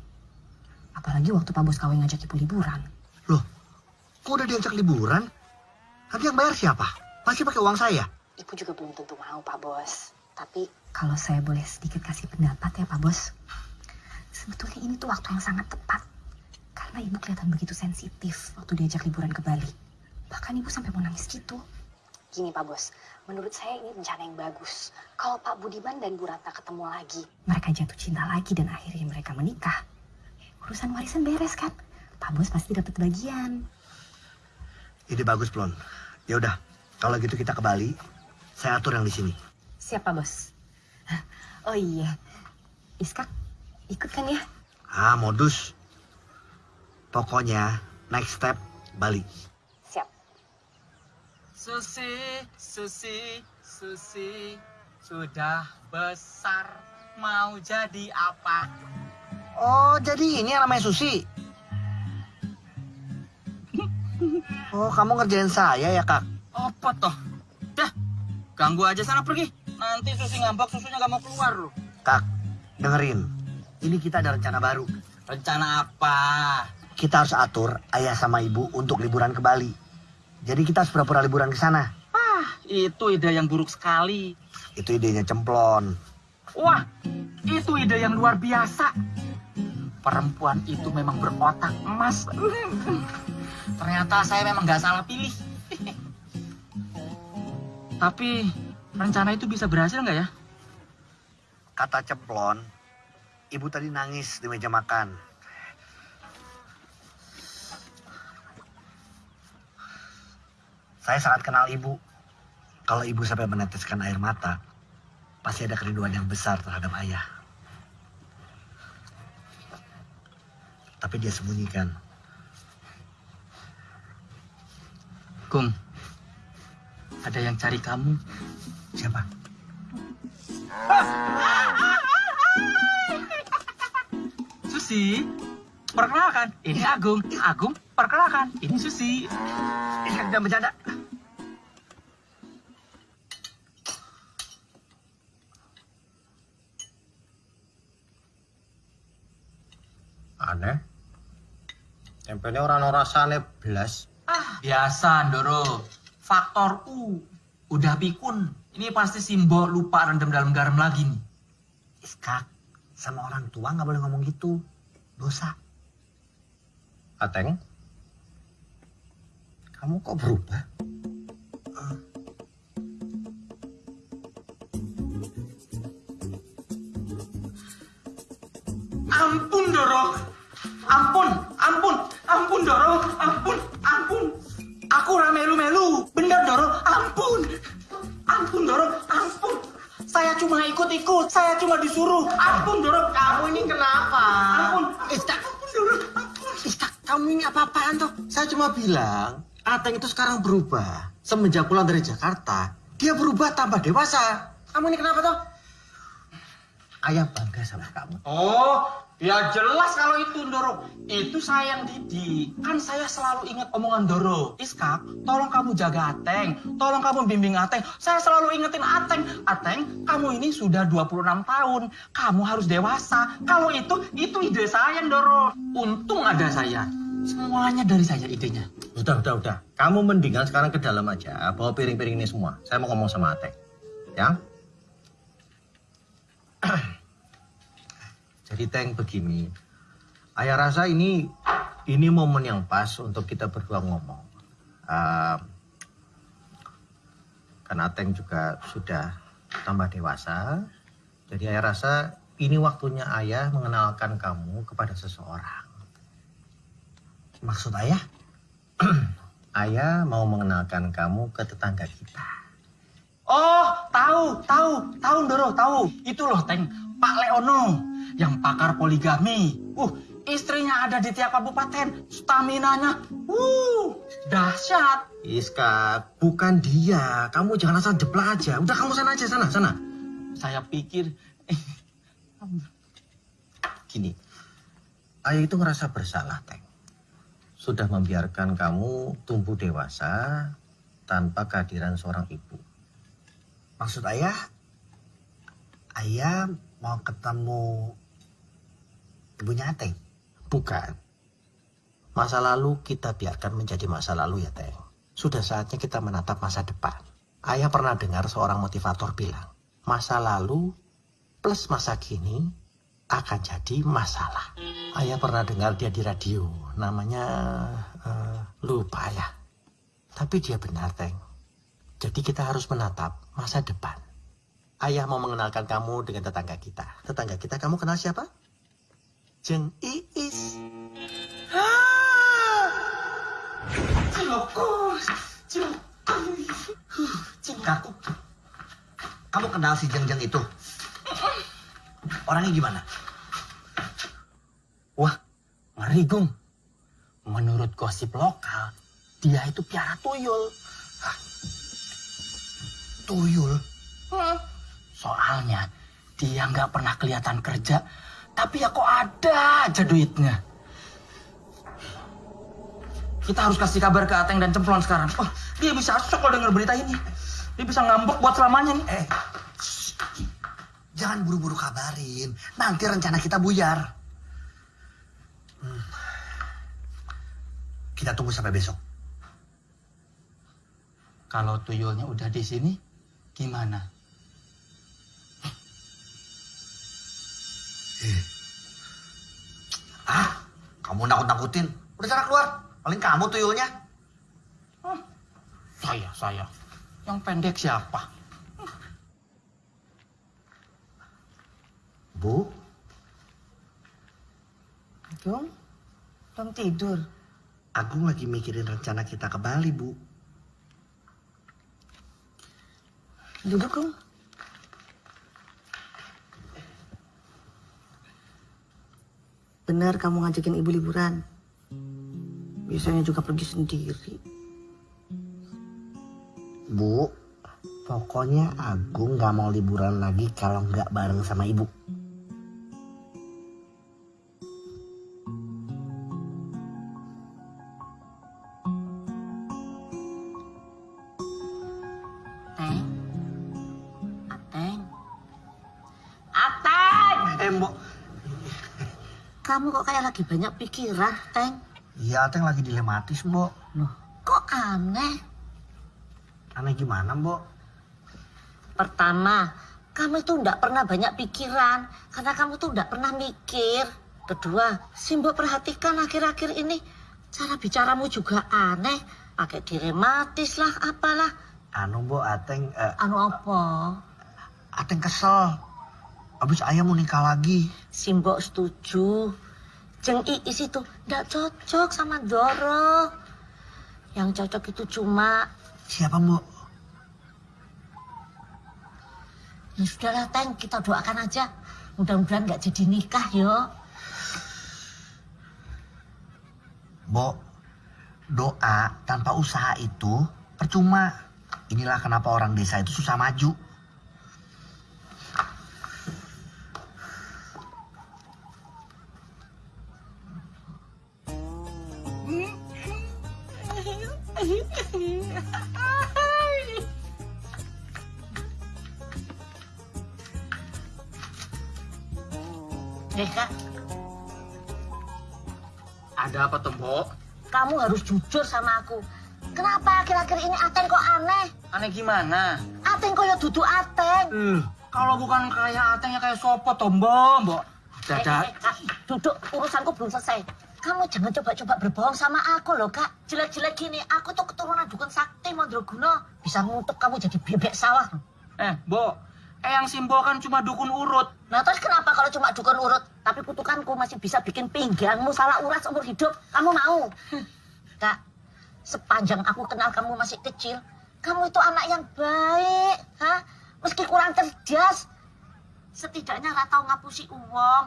Apalagi waktu Pak Bos KW ngajak ibu liburan. Loh, kok udah diajak liburan? Nanti yang bayar siapa? Pasti pakai uang saya. Ibu juga belum tentu mau Pak Bos. Tapi kalau saya boleh sedikit kasih pendapat ya Pak Bos. Sebetulnya ini tuh waktu yang sangat tepat. Karena ibu kelihatan begitu sensitif waktu diajak liburan ke Bali. Bahkan ibu sampai mau nangis gitu. Gini Pak Bos, menurut saya ini rencana yang bagus. Kalau Pak Budiman dan Bu Ratna ketemu lagi. Mereka jatuh cinta lagi dan akhirnya mereka menikah. Urusan warisan beres kan? Pak Bos pasti dapat bagian. Ide bagus, Plon. Ya udah, kalau gitu kita ke Bali. Saya atur yang di sini. Siapa Bos? Oh iya, Iskak ikut kan ya? Ah, modus. Pokoknya next step Bali. Siap. Susi, Susi, Susi, sudah besar, mau jadi apa? Oh, jadi ini yang namanya Susi. Oh, kamu ngerjain saya ya, Kak? Apa toh? Dah, ganggu aja sana pergi. Nanti Susi ngambek, susunya gak mau keluar loh. Kak, dengerin. Ini kita ada rencana baru. Rencana apa? Kita harus atur ayah sama ibu untuk liburan ke Bali. Jadi kita harus pura-pura liburan ke sana. Itu ide yang buruk sekali. Itu idenya cemplon. Wah, Itu ide yang luar biasa. Perempuan itu memang berotak emas. Ternyata saya memang nggak salah pilih. Tapi rencana itu bisa berhasil nggak ya? Kata Ceplon, ibu tadi nangis di meja makan. Saya sangat kenal ibu. Kalau ibu sampai meneteskan air mata, pasti ada kerinduan yang besar terhadap ayah. Tapi dia sembunyikan. Gung, ada yang cari kamu. Siapa? Susi, perkenalkan, ini Agung. Agung, perkenalkan, ini Susi. Ini kan bercanda. Aneh. Tempenya orang rasane blas. Ah, biasa, Ndoro. Faktor U. Udah pikun. Ini pasti simbol lupa rendam dalam garam lagi nih. Iskak, sama orang tua nggak boleh ngomong gitu. Dosa. Ateng. Kamu kok berubah? Ampun, Doro. Ampun, ampun, ampun, Doro. Ampun, ampun. Aku ramelu-melu. Bener, Doro. Ampun. Ampun, Doro. Ampun. Saya cuma ikut-ikut. Saya cuma disuruh. Ampun, Doro. Kamu ini kenapa? Ampun. Istak, Ampun, Doro. Ampun. Istak, kamu ini apa-apaan toh? Saya cuma bilang, Ateng itu sekarang berubah. Semenjak pulang dari Jakarta, dia berubah tambah dewasa. Kamu ini kenapa toh? Ayah bangga sama kamu. Oh, ya jelas kalau itu Ndoro. Itu saya yang didik. Kan saya selalu ingat omongan Doro. Iskak, tolong kamu jaga Ateng. Tolong kamu bimbing Ateng. Saya selalu ingetin Ateng. Ateng, kamu ini sudah 26 tahun. Kamu harus dewasa. Kalau itu, itu ide saya Ndoro. Untung ada saya. Semuanya dari saya idenya. Udah, udah, udah. Kamu mendingan sekarang ke dalam aja, bawa piring-piring ini semua. Saya mau ngomong sama Ateng. Ya? Jadi Teng begini, Ayah rasa ini ini momen yang pas untuk kita berdua ngomong. Uh, karena Teng juga sudah tambah dewasa, jadi Ayah rasa ini waktunya Ayah mengenalkan kamu kepada seseorang. Maksud ayah? Ayah mau mengenalkan kamu ke tetangga kita. Oh, tahu, tahu, tahu Ndoro, tahu. Itu loh, Teng. Pak Leono yang pakar poligami. Uh, istrinya ada di tiap kabupaten. Stamina-nya, uh, dahsyat. Iska, bukan dia. Kamu jangan asal jeplak aja. Udah kamu sana aja, sana, sana. Saya pikir, Gini, ayah itu ngerasa bersalah, Teng. Sudah membiarkan kamu tumbuh dewasa tanpa kehadiran seorang ibu. Maksud ayah? Ayah mau ketemu ibunya Ateng? Bukan. Masa lalu kita biarkan menjadi masa lalu ya, Teng. Sudah saatnya kita menatap masa depan. Ayah pernah dengar seorang motivator bilang, masa lalu plus masa kini akan jadi masalah. Ayah pernah dengar dia di radio, namanya eh, lupa ya. Tapi dia benar, Teng. Jadi kita harus menatap masa depan. Ayah mau mengenalkan kamu dengan tetangga kita. Tetangga kita kamu kenal siapa? Jeng Iis. Ciloko, ciloko. Kak, kamu kenal si Jeng-Jeng itu? Orangnya gimana? Wah, ngeri Gung. Menurut gosip lokal, dia itu piara tuyul. Tuyul. Soalnya dia nggak pernah kelihatan kerja, tapi ya kok ada aja duitnya. Kita harus kasih kabar ke Ateng dan Cemplon sekarang. Oh, dia bisa shock kalau denger berita ini. Dia bisa ngambek buat selamanya nih. Eh, jangan buru-buru kabarin. Nanti rencana kita buyar. Hmm. Kita tunggu sampai besok. Kalau tuyulnya udah di sini, gimana? Ah, kamu nakut-nakutin. Udah sana keluar. Paling kamu tuyulnya. Saya, saya. Yang pendek siapa? Bu, Dong, belum tidur. Agung lagi mikirin rencana kita ke Bali, Bu. Duduk, Gung. Benar kamu ngajakin ibu liburan. Biasanya juga pergi sendiri. Bu, pokoknya Agung nggak mau liburan lagi kalau nggak bareng sama Ibu. Lagi banyak pikiran, Teng? Iya, Ateng lagi dilematis, Mbok. Loh, kok aneh? Aneh gimana, Mbok? Pertama, kamu itu ndak pernah banyak pikiran karena kamu tuh ndak pernah mikir. Kedua, Simbo perhatikan akhir-akhir ini cara bicaramu juga aneh. Pakai dirematis lah, apalah. Anu, Mbok, Ateng, eh, Anu apa? Ateng kesel. Abis ayah mau nikah lagi. Simbo setuju. Jeng Iis itu ndak cocok sama Doro. Yang cocok itu cuma Siapa, Mbok? Ya sudahlah, Teng, kita doakan aja. Mudah-mudahan nggak jadi nikah, yo. Mbok, doa tanpa usaha itu percuma. Inilah kenapa orang desa itu susah maju. Eh, Kak, Ada apa tuh, Mbok? kamu harus jujur sama aku. Kenapa akhir-akhir ini Ateng kok aneh? Aneh gimana? Ateng kok ya duduk Ateng. Eh, kalau bukan kayak Ateng ya kayak sopo toh, Mbok. Eh, Dadak. eh, Kak, duduk, urusanku belum selesai. Kamu jangan coba-coba berbohong sama aku loh, Kak. Jelek-jelek gini, aku tuh keturunan dukun sakti Mandraguna. Bisa ngutuk kamu jadi bebek sawah. Eh, Mbok. Eyang Simbo kan cuma dukun urut. Nah terus kenapa kalau cuma dukun urut, tapi kutukanku masih bisa bikin pinggangmu salah urat seumur hidup? Kamu mau? Kak, sepanjang aku kenal kamu masih kecil, kamu itu anak yang baik, ha? Meski kurang cerdas, setidaknya nggak tahu ngapusi uang.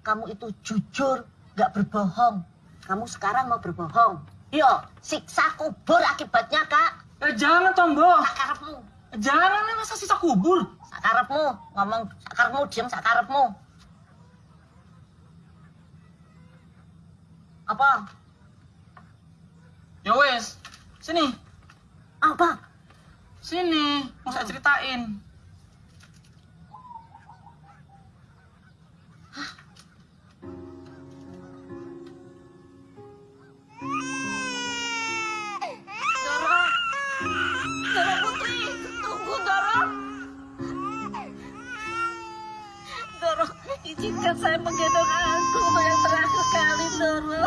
Kamu itu jujur, nggak berbohong. Kamu sekarang mau berbohong. Yo, siksa kubur akibatnya, Kak. Eh, jangan toh, Mbok. Sakarepmu, Jangan, lah, masa sisa kubur. sakarepmu, ngomong sakarepmu, diem sakarepmu. Apa? Ya wes, sini, Apa? sini, mau saya ceritain. Saya menggendong aku untuk yang terakhir kali, Doro.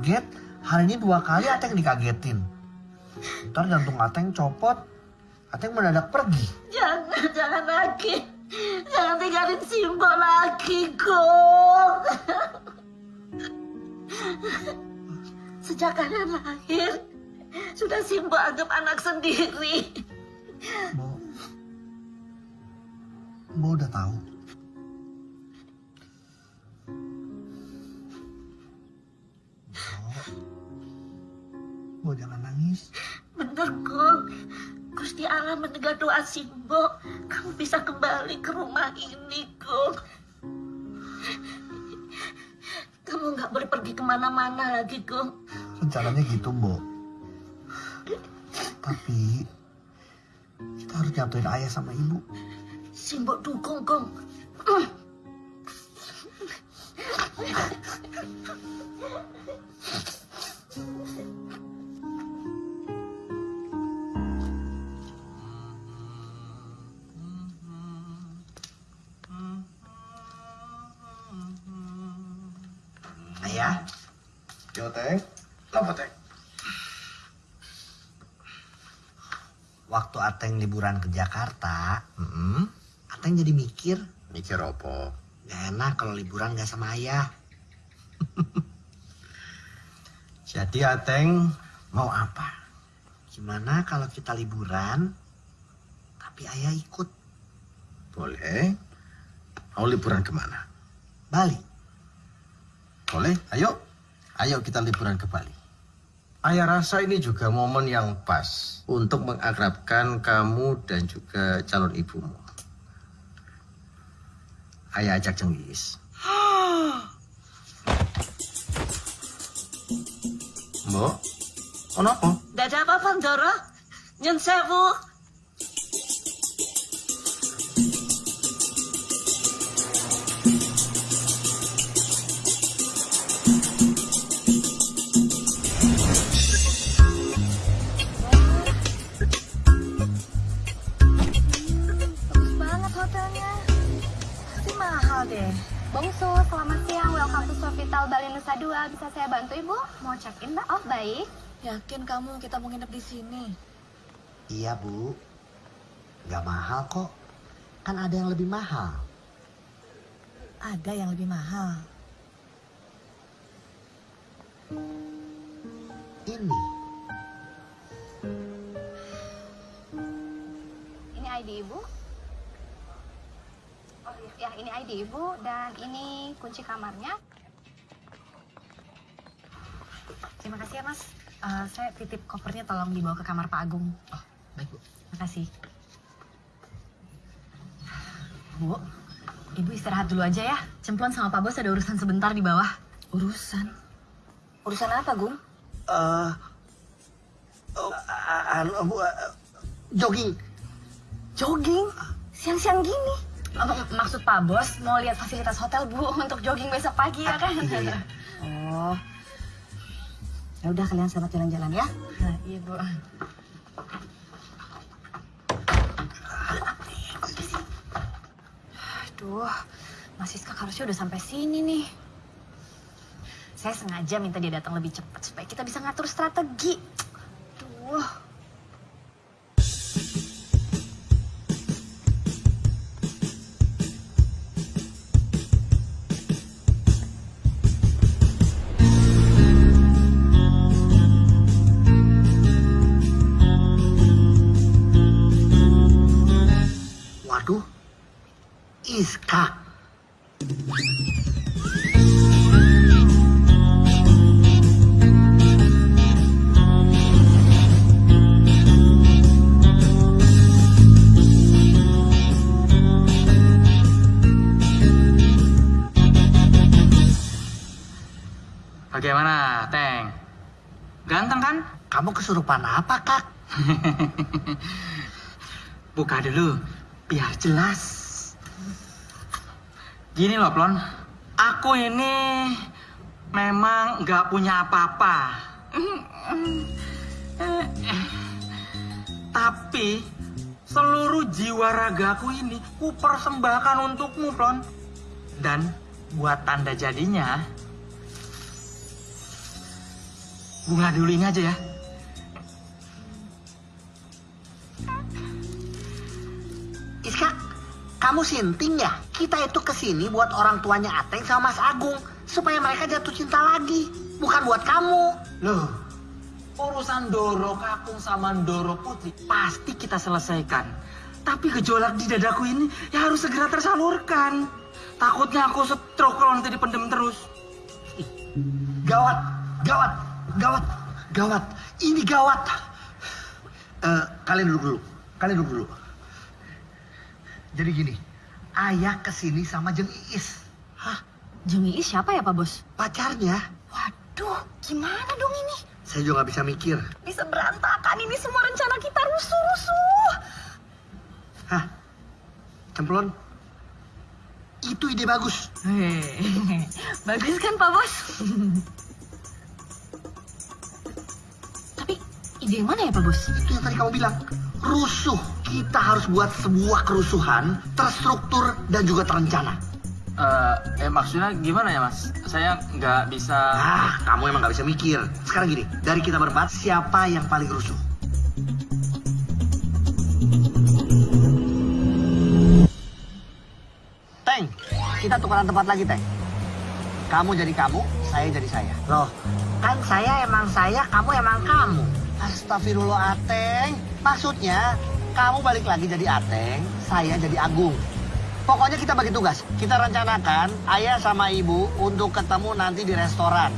Kaget. Hari ini dua kali Ateng dikagetin. Ntar jantung Ateng copot. Ateng mendadak pergi. Jangan, jangan lagi. Jangan tinggalin Simbo lagi, Gong. Sejak kalian lahir, sudah Simbo anggap anak sendiri. Bo, Bo udah tahu. Bo jangan nangis. Bener, Kong. Gusti Allah mendengar doa Simbo. Kamu bisa kembali ke rumah ini, Kong. Kamu nggak boleh pergi ke mana-mana lagi, Kong. Rencananya gitu, Bo. Tapi kita harus nyatuin ayah sama ibu. Simbo dukung, Kong. Ayah, Apa, Teng? waktu Ateng liburan ke Jakarta, mm, Ateng jadi mikir, Mikir apa? gak enak kalau liburan gak sama ayah. Jadi Ateng mau apa? Gimana kalau kita liburan, tapi ayah ikut Boleh. Mau liburan ke mana? Bali? Boleh, ayo. Ayo kita liburan ke Bali. Ayah rasa ini juga momen yang pas untuk mengakrabkan kamu dan juga calon ibumu. Ayah ajak Cenggis. Mbok, kenapa? Tidak ada apa-apa, Ndoro. Nyun sewu. Bantu ibu? Mau check in mbak? Oh baik. Yakin kamu kita mau nginep di sini? Iya bu, gak mahal kok. Kan ada yang lebih mahal. Ada yang lebih mahal. Ini, Ini ID ibu. Oh iya, ya ini ID ibu dan ini kunci kamarnya. Terima kasih ya mas. Eh, saya titip kopernya tolong dibawa ke kamar Pak Agung. Oh, baik bu. Makasih. Bu, ibu istirahat dulu aja ya. Cemplon sama Pak Bos ada urusan sebentar di bawah. Urusan? Urusan apa, Gung? eh oh, a- anu, bu, eh, jogging. Jogging? Siang-siang gini? Oh, maksud Pak Bos mau lihat fasilitas hotel, Bu, untuk jogging besok pagi ya kan? Oh. Ya udah kalian selamat jalan-jalan ya. Nah, iya, Bu. Aduh, Mas Siska harusnya udah sampai sini nih. Saya sengaja minta dia datang lebih cepat supaya kita bisa ngatur strategi. Aduh. Kamu kesurupan apa, Kak? Buka dulu, biar jelas. Gini loh, Plon. Aku ini memang nggak punya apa-apa. Tapi seluruh jiwa ragaku ini ku persembahkan untukmu, Plon. Dan buat tanda jadinya, bunga dulu ini aja ya. Iska, kamu sinting ya? Kita itu ke sini buat orang tuanya Ateng sama Mas Agung. Supaya mereka jatuh cinta lagi. Bukan buat kamu. Loh, urusan Doro Kakung sama Doro Putri pasti kita selesaikan. Tapi gejolak di dadaku ini ya harus segera tersalurkan. Takutnya aku stroke kalau nanti dipendem terus. Gawat, gawat, gawat, gawat. Ini gawat. Eh, kalian duduk dulu. Kalian duduk dulu. Jadi gini, ayah ke sini sama Jeng Iis. Hah? Jeng Iis siapa ya Pak Bos? Pacarnya, Waduh, gimana dong ini? saya juga nggak bisa mikir. Bisa berantakan ini semua rencana kita rusuh-rusuh. Hah? Cemplon? Itu ide bagus. Hehehe. Bagus kan Pak Bos? Tapi ide yang mana ya Pak Bos? Itu yang tadi kamu bilang. Rusuh. Kita harus buat sebuah kerusuhan terstruktur dan juga terencana. Eh, eh maksudnya gimana ya mas? Saya nggak bisa. Ah, kamu emang nggak bisa mikir. Sekarang gini, dari kita berempat, siapa yang paling rusuh? Teng, kita tukeran tempat lagi, Teng. Kamu jadi kamu, saya jadi saya. Loh, kan saya emang saya, kamu emang kamu. Astagfirullah, Ateng. Maksudnya, kamu balik lagi jadi Ateng, saya jadi Agung. Pokoknya kita bagi tugas. Kita rencanakan ayah sama ibu untuk ketemu nanti di restoran.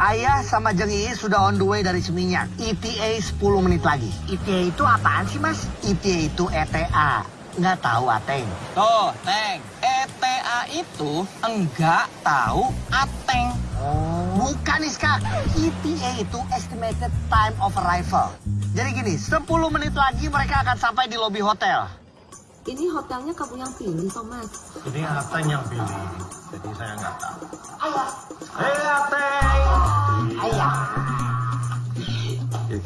Ayah sama Jeng Iis sudah on the way dari Seminyak. ETA 10 menit lagi. ITA itu apaan sih, Mas? ETA itu ETA. Nggak tahu, Ateng. Tuh, Teng. ETA itu enggak tahu Ateng. Bukan, Iska. ETA itu Estimated Time of Arrival. Jadi gini, 10 menit lagi mereka akan sampai di lobi hotel. Ini hotelnya kamu yang pilih, Thomas. Ini Ateng yang pilih, jadi saya nggak tahu. Ayah. Hei Ateng! Ayah. Eh,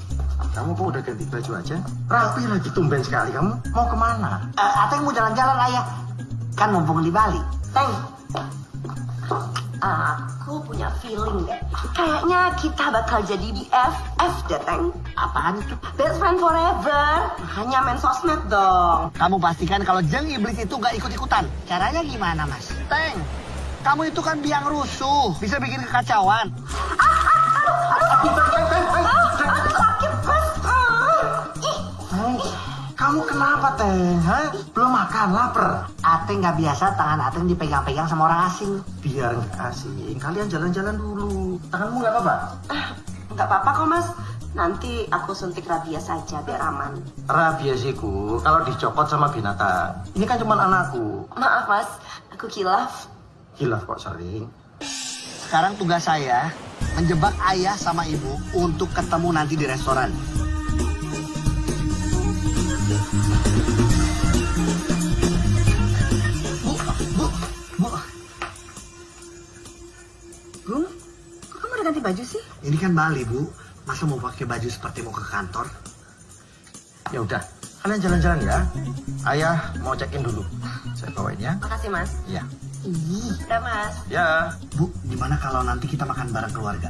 kamu kok udah ganti baju aja? Rapi lagi tumben sekali kamu. Mau ke mana? Eh, Ateng mau jalan-jalan, Ayah. Kan mumpung di Bali. Teng, aku punya feeling deh. Kayaknya kita bakal jadi BFF deh, Teng. Apaan itu? Best friend forever. Hanya main sosmed dong. Kamu pastikan kalau jeng iblis itu gak ikut-ikutan. Caranya gimana, Mas? Teng, kamu itu kan biang rusuh. Bisa bikin kekacauan. Teng, kamu kenapa Teng? Hah? Belum makan, lapar? Ateng gak biasa tangan Ateng dipegang-pegang sama orang asing. Biar nggak asing, kalian jalan-jalan dulu. Tanganmu nggak apa-apa? Nggak apa-apa kok, Mas. Nanti aku suntik rabies saja biar aman. Rabiesiku kalau dicopot sama binatang. Ini kan cuma anakku. Maaf, Mas. Aku kilaf. Hilaf kok sering. Sekarang tugas saya menjebak ayah sama ibu untuk ketemu nanti di restoran. Bu, bu, bu. Gung, kok kamu udah ganti baju sih? Ini kan Bali, Bu. Masa mau pakai baju seperti mau ke kantor? Ya udah, kalian jalan-jalan ya. Ayah mau check-in dulu. Saya bawain ya. Makasih, Mas. Ya. Udah, Mas. Ya. Bu, gimana kalau nanti kita makan bareng keluarga?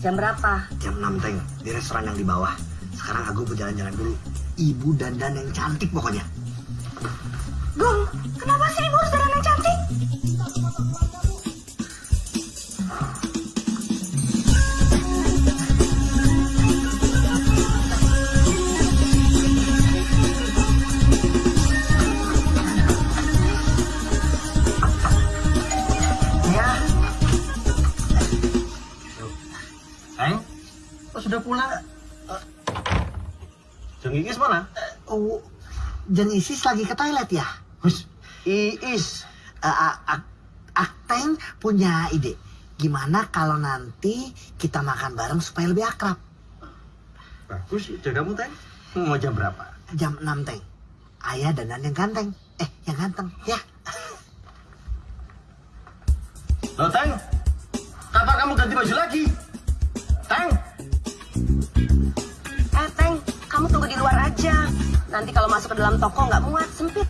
Jam berapa? Jam 6 teng, di restoran yang di bawah. Sekarang aku berjalan-jalan dulu. Ibu dandan yang cantik pokoknya. Gung, kenapa sih ibu harus dandan yang cantik? Ya, sudah pulang? Jeng Iis mana? oh, Jen Isis lagi ke toilet ya? Hus, Iis. Uh, uh, uh, Akteng punya ide. Gimana kalau nanti kita makan bareng supaya lebih akrab? Bagus, jagamu Teng. Mau jam berapa? Jam 6 Teng. Ayah dandan yang ganteng. Eh, yang ganteng. Ya. Loh Teng, kapan kamu ganti baju lagi? Teng, kamu tunggu di luar aja. Nanti kalau masuk ke dalam toko nggak muat, sempit.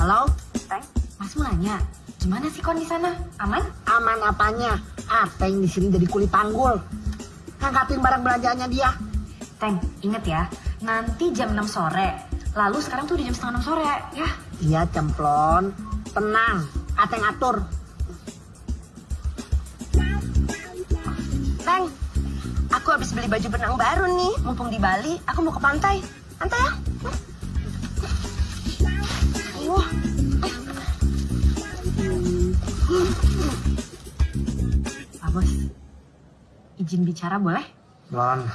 Halo? Teng, Mas Mulanya, gimana sih kon di sana? Aman? Aman apanya? Ateng di sini jadi kuli panggul. Ngangkatin barang belanjaannya dia. Teng, inget ya, nanti jam 6 sore Lalu sekarang tuh udah jam setengah enam sore, ya. Iya cemplon, tenang, Ateng atur. Teng, aku habis beli baju benang baru nih. Mumpung di Bali, aku mau ke pantai. Pantai ya? Wah, Pak Bos, izin bicara boleh? Blon,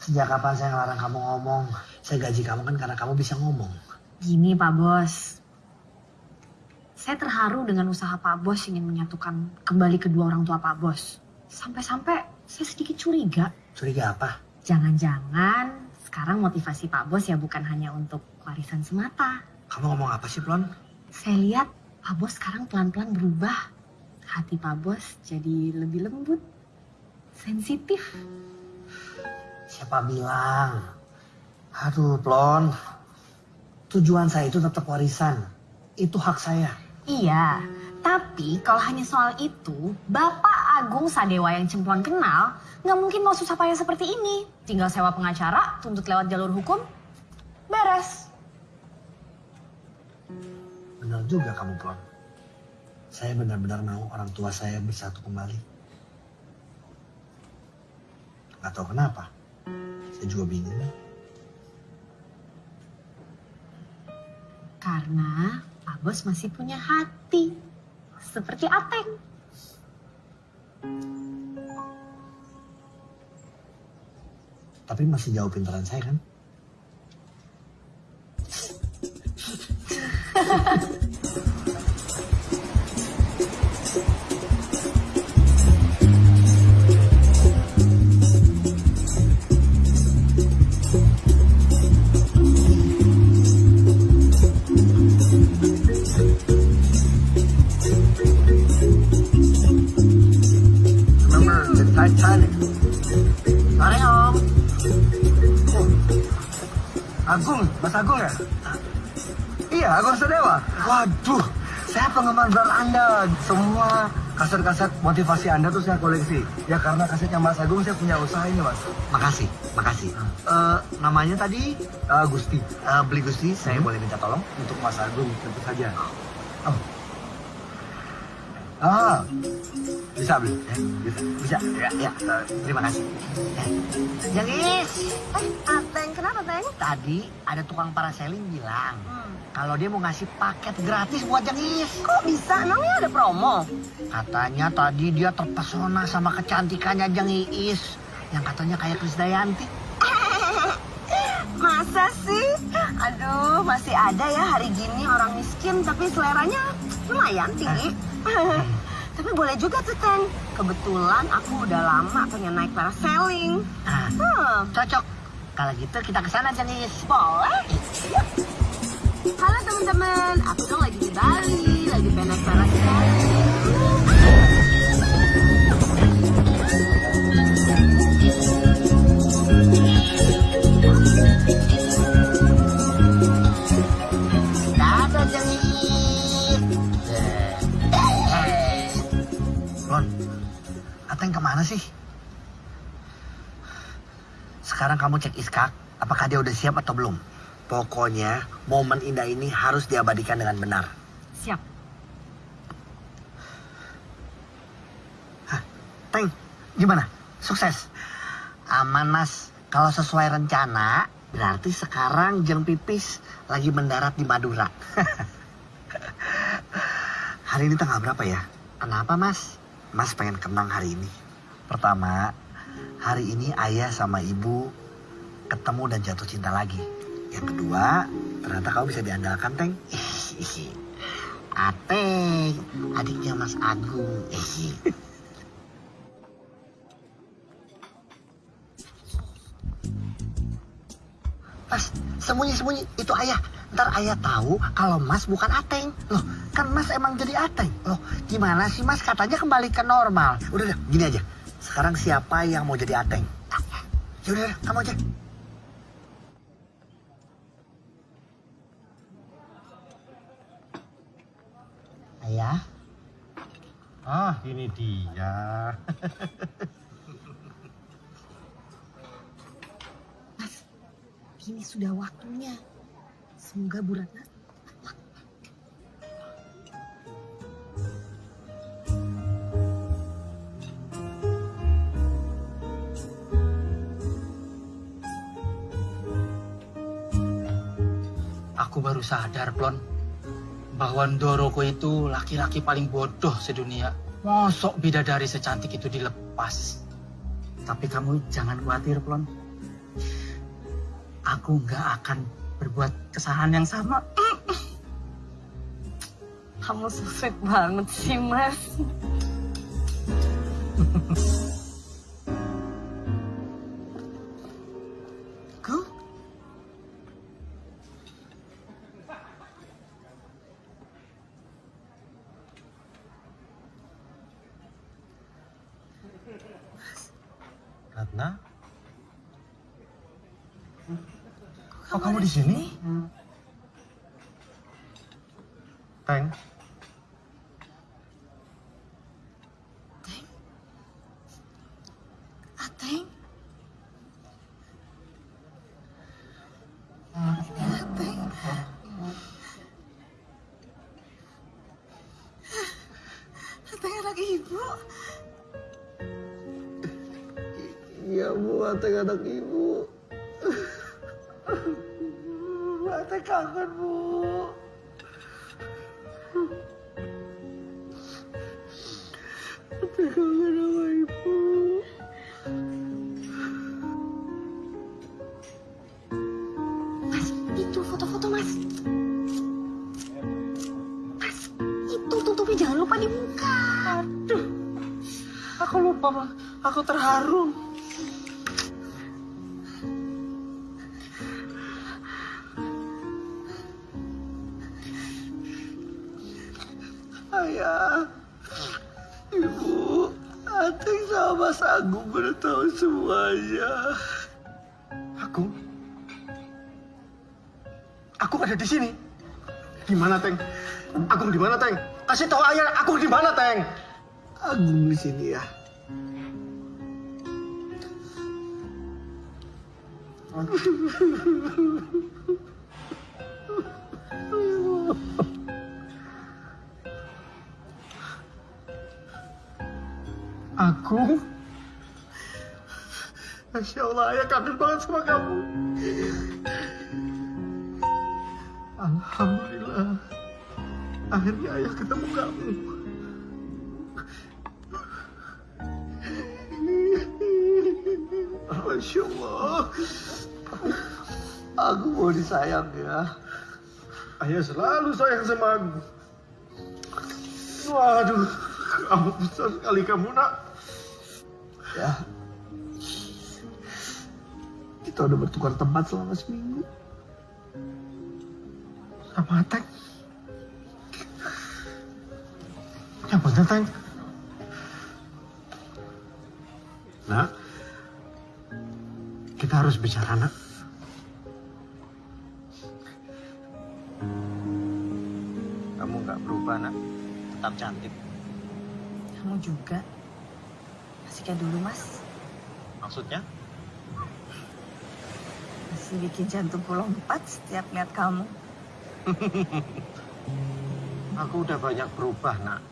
sejak kapan saya ngelarang kamu ngomong? Saya gaji kamu kan karena kamu bisa ngomong. Gini Pak Bos, saya terharu dengan usaha Pak Bos ingin menyatukan kembali kedua orang tua Pak Bos. Sampai-sampai saya sedikit curiga, Curiga apa? jangan-jangan sekarang motivasi Pak Bos ya bukan hanya untuk warisan semata. Kamu ngomong apa sih, Blon? Saya lihat Pak Bos sekarang pelan-pelan berubah. Hati Pak Bos jadi lebih lembut, sensitif. Siapa bilang? Aduh, Blon. Tujuan saya itu tetap warisan. Itu hak saya. Iya, tapi kalau hanya soal itu, Bapak Agung Sadewa yang Cemplon kenal, nggak mungkin mau susah payah seperti ini. Tinggal sewa pengacara, tuntut lewat jalur hukum, beres. Benar juga kamu, Blon. Saya benar-benar mau orang tua saya bersatu kembali. Gak tahu kenapa. Saya juga bingung. Karena Pak Bos masih punya hati, seperti Ateng. Tapi masih jauh pintaran saya kan? Titanic? Sore om. Agung, Mas Agung ya? Iya, Agung Sadewa. Waduh, saya penggemar brand Anda. Semua kaset-kaset motivasi Anda tuh saya koleksi. Ya karena kasetnya Mas Agung saya punya usaha ini, Mas. Makasih, makasih. Eh, namanya tadi eh, Gusti. Eh, beli Gusti, saya boleh minta tolong untuk Mas Agung tentu saja. Oh. Ah, bisa beli, ya? bisa, bisa, ya, ya. Eh, terima kasih. Jengis, eh, Ateng, kenapa Teng? tadi ada tukang paraselling bilang Hmm. kalau dia mau ngasih paket gratis buat Jengis. Kok bisa? Emangnya ada promo? Katanya tadi dia terpesona sama kecantikannya Jengis yang katanya kayak Krisdayanti. Masa sih? Aduh, masih ada ya hari gini orang miskin tapi seleranya lumayan tinggi. tapi boleh juga tuh, Teng. Kebetulan aku udah lama pengen naik parasailing. Nah, Hmm, cocok. Kalau gitu kita ke sana Jengis. boleh. Yuk. Halo teman-teman, aku tuh lagi di Bali, lagi pengen naik parasailing. Sih? Sekarang kamu cek Iskak, apakah dia udah siap atau belum? Pokoknya momen indah ini harus diabadikan dengan benar. Siap. Teng, gimana? Sukses? Aman mas, kalau sesuai rencana, berarti sekarang Jeng Pipis lagi mendarat di Madura. hari ini tanggal berapa ya? Kenapa mas? Mas pengen kenang hari ini. Pertama, hari ini ayah sama ibu ketemu dan jatuh cinta lagi. Yang kedua, ternyata kau bisa diandalkan, Teng. Ateng, adiknya Mas Agung. Mas, sembunyi-sembunyi itu ayah. Ntar ayah tahu kalau Mas bukan Ateng. Loh, kan Mas emang jadi Ateng. Loh, gimana sih Mas katanya kembali ke normal. Udah, udah, gini aja. Sekarang siapa yang mau jadi Ateng? Ya udah, udah, kamu aja. Ayah, Ah, ini dia. Ini sudah waktunya. Semoga Bu Ratna Aku baru sadar, Plon, bahwa Ndoroko itu laki-laki paling bodoh sedunia. Mosok bidadari secantik itu dilepas. Tapi kamu jangan khawatir, Plon. Aku nggak akan berbuat kesalahan yang sama. Kamu so sweet banget sih, Mas. Kok kamu di sini? Teng. Ateng? Ateng anak ibu. Iya bu, Ateng anak ibu. Kasih tahu ayah, Agung di mana, Teng? Agung di sini ya. Agung? Masya Allah, ayah kangen banget sama kamu. Alhamdulillah. Akhirnya ayah ketemu kamu. Masya Allah. Aku mau disayang ya. Ayah selalu sayang sama aku. Waduh, kamu besar sekali kamu nak. Ya. Kita udah bertukar tempat selama seminggu. Sama Ya bener Teng. Nak, kita harus bicara nak. Kamu nggak berubah nak. Tetap cantik. Kamu juga. Masih kayak dulu, Mas. Maksudnya? Masih bikin jantungku lompat setiap lihat kamu. Aku udah banyak berubah nak.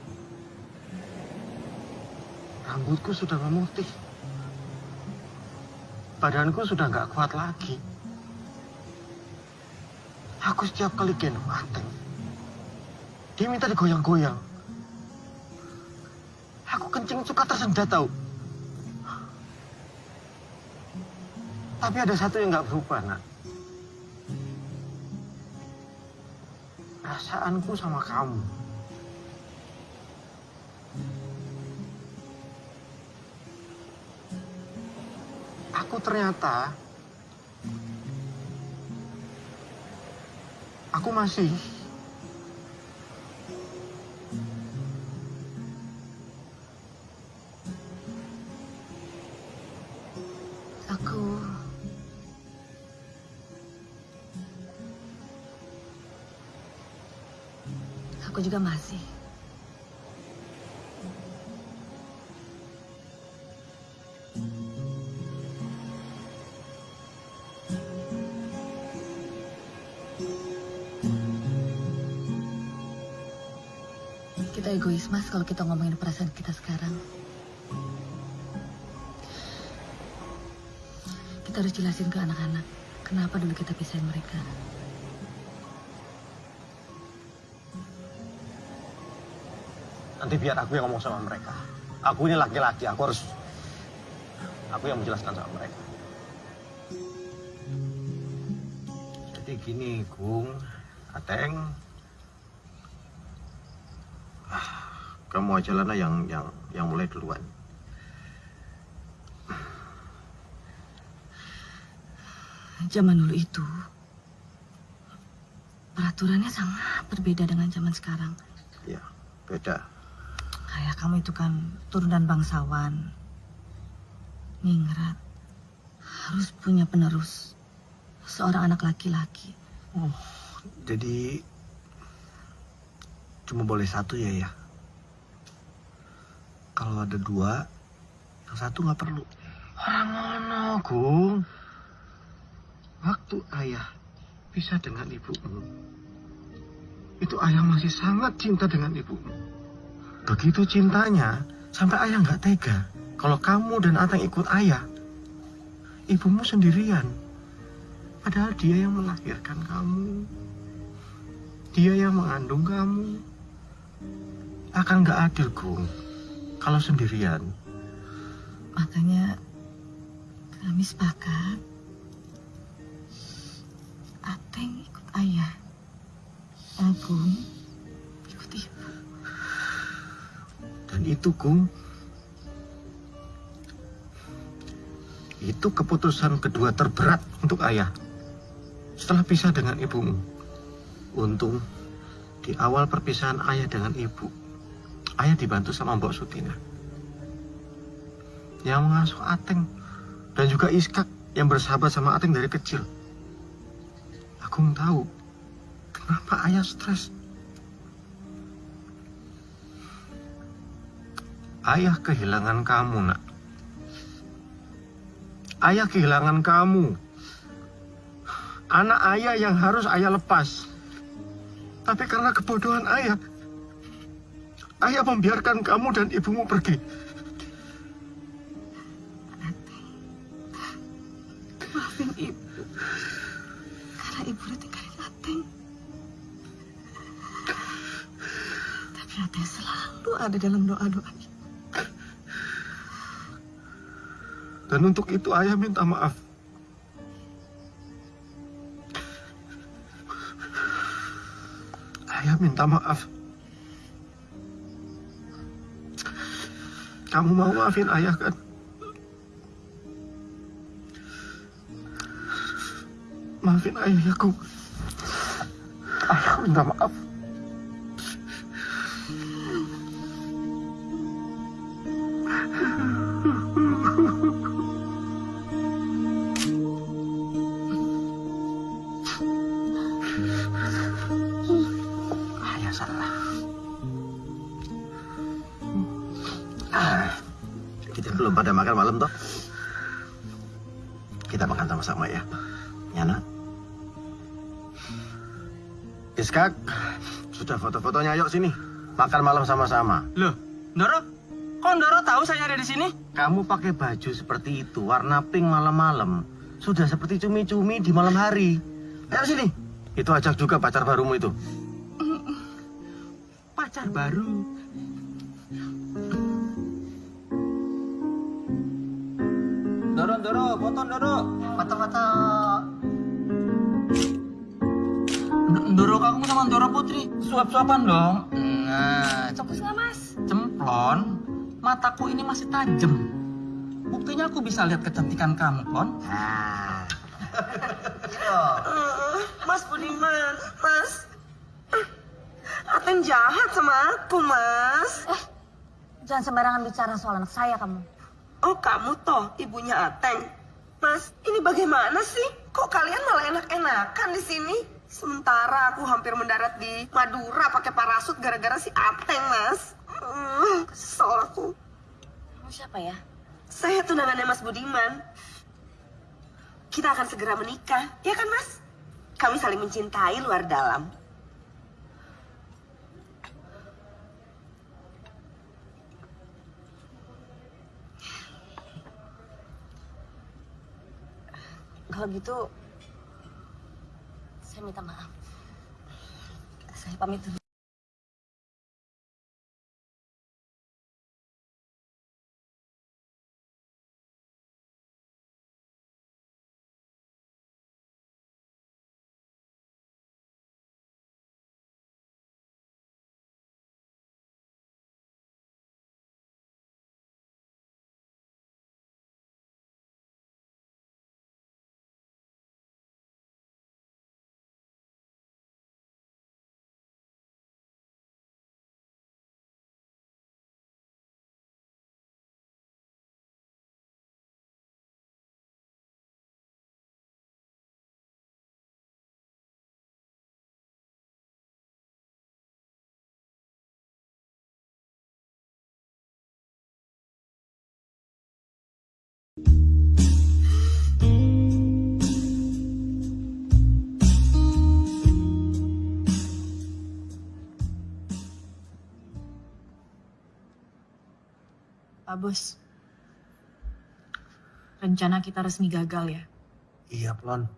Rambutku sudah memutih. Badanku sudah nggak kuat lagi. Aku setiap kali gendong Ateng, dia minta digoyang-goyang. Aku kencing suka tersendat tau. Tapi ada satu yang nggak berubah nak. Perasaanku sama kamu. Aku ternyata aku masih Aku... Aku juga masih. Egois mas kalau kita ngomongin perasaan kita sekarang. Kita harus jelasin ke anak-anak kenapa dulu kita pisahin mereka. Nanti biar aku yang ngomong sama mereka. Aku ini laki-laki, aku harus... Aku yang menjelaskan sama mereka. Jadi gini, Gung, Ateng. Ah, Kamu aja lah yang, yang, yang mulai duluan. Zaman dulu itu, peraturannya sangat berbeda dengan zaman sekarang. Ya, beda. Kayak kamu itu kan turunan bangsawan. Ningrat harus punya penerus. Seorang anak laki-laki. Jadi cuma boleh satu ya ya. Kalau ada dua, yang satu nggak perlu. Orang mana, Gung? Waktu ayah bisa dengan ibumu, itu ayah masih sangat cinta dengan ibumu. Begitu cintanya, sampai ayah nggak tega. Kalau kamu dan Ateng ikut ayah, ibumu sendirian. Padahal dia yang melahirkan kamu. Dia yang mengandung kamu. Akan nggak adil, Gung. Kalau sendirian. Makanya kami sepakat Ateng ikut ayah. Agung ikut ibu. Dan itu, Gung. Itu keputusan kedua terberat untuk ayah. Setelah pisah dengan ibumu. Untung, di awal perpisahan ayah dengan ibu, ayah dibantu sama Mbok Sutina. Yang mengasuh Ateng. Dan juga Iskak yang bersahabat sama Ateng dari kecil. Aku tahu kenapa ayah stres. Ayah kehilangan kamu, nak. Ayah kehilangan kamu. Anak ayah yang harus ayah lepas. Tapi karena kebodohan ayah, ayah membiarkan kamu dan ibumu pergi. Maafin ibu. Karena ibu udah tinggalin Ateng. Tapi Ateng selalu ada dalam doa-doa. Dan untuk itu ayah minta maaf. Ayah minta maaf. Kamu mau maafin ayah kan? Maafin ayah ya, Gung. Ayah minta maaf. Kita makan sama-sama ya. Ya nak. Iskak, sudah foto-fotonya yuk sini. Makan malam sama-sama. Loh, Ndoro? Kok Ndoro tahu saya ada di sini? Kamu pakai baju seperti itu, warna pink malam-malam. Sudah seperti cumi-cumi di malam hari. Ayo sini. Itu ajak juga pacar barumu itu. Pacar baru. Ndoro, foto Ndoro. Foto-foto. Ndoro kamu sama Ndoro Putri suap-suapan dong. Nah, Fokus nggak mas? cemplon, mataku ini masih tajam. Buktinya aku bisa lihat kecantikan kamu, Klon. Nah. Mas Budiman, Mas. Ateng jahat sama aku, Mas. Jangan sembarangan bicara soal anak saya kamu. Oh, kamu toh ibunya Ateng. Mas, ini bagaimana sih? Kok kalian malah enak-enakan di sini? Sementara aku hampir mendarat di Madura pakai parasut gara-gara si Ateng, Mas. Hmm, kesel aku. Kamu siapa ya? Saya tunangannya Mas Budiman. Kita akan segera menikah, ya kan, Mas? Kami saling mencintai luar dalam. Kalau gitu, saya minta maaf. Saya pamit dulu. Bos, rencana kita resmi gagal ya. Iya, Plon.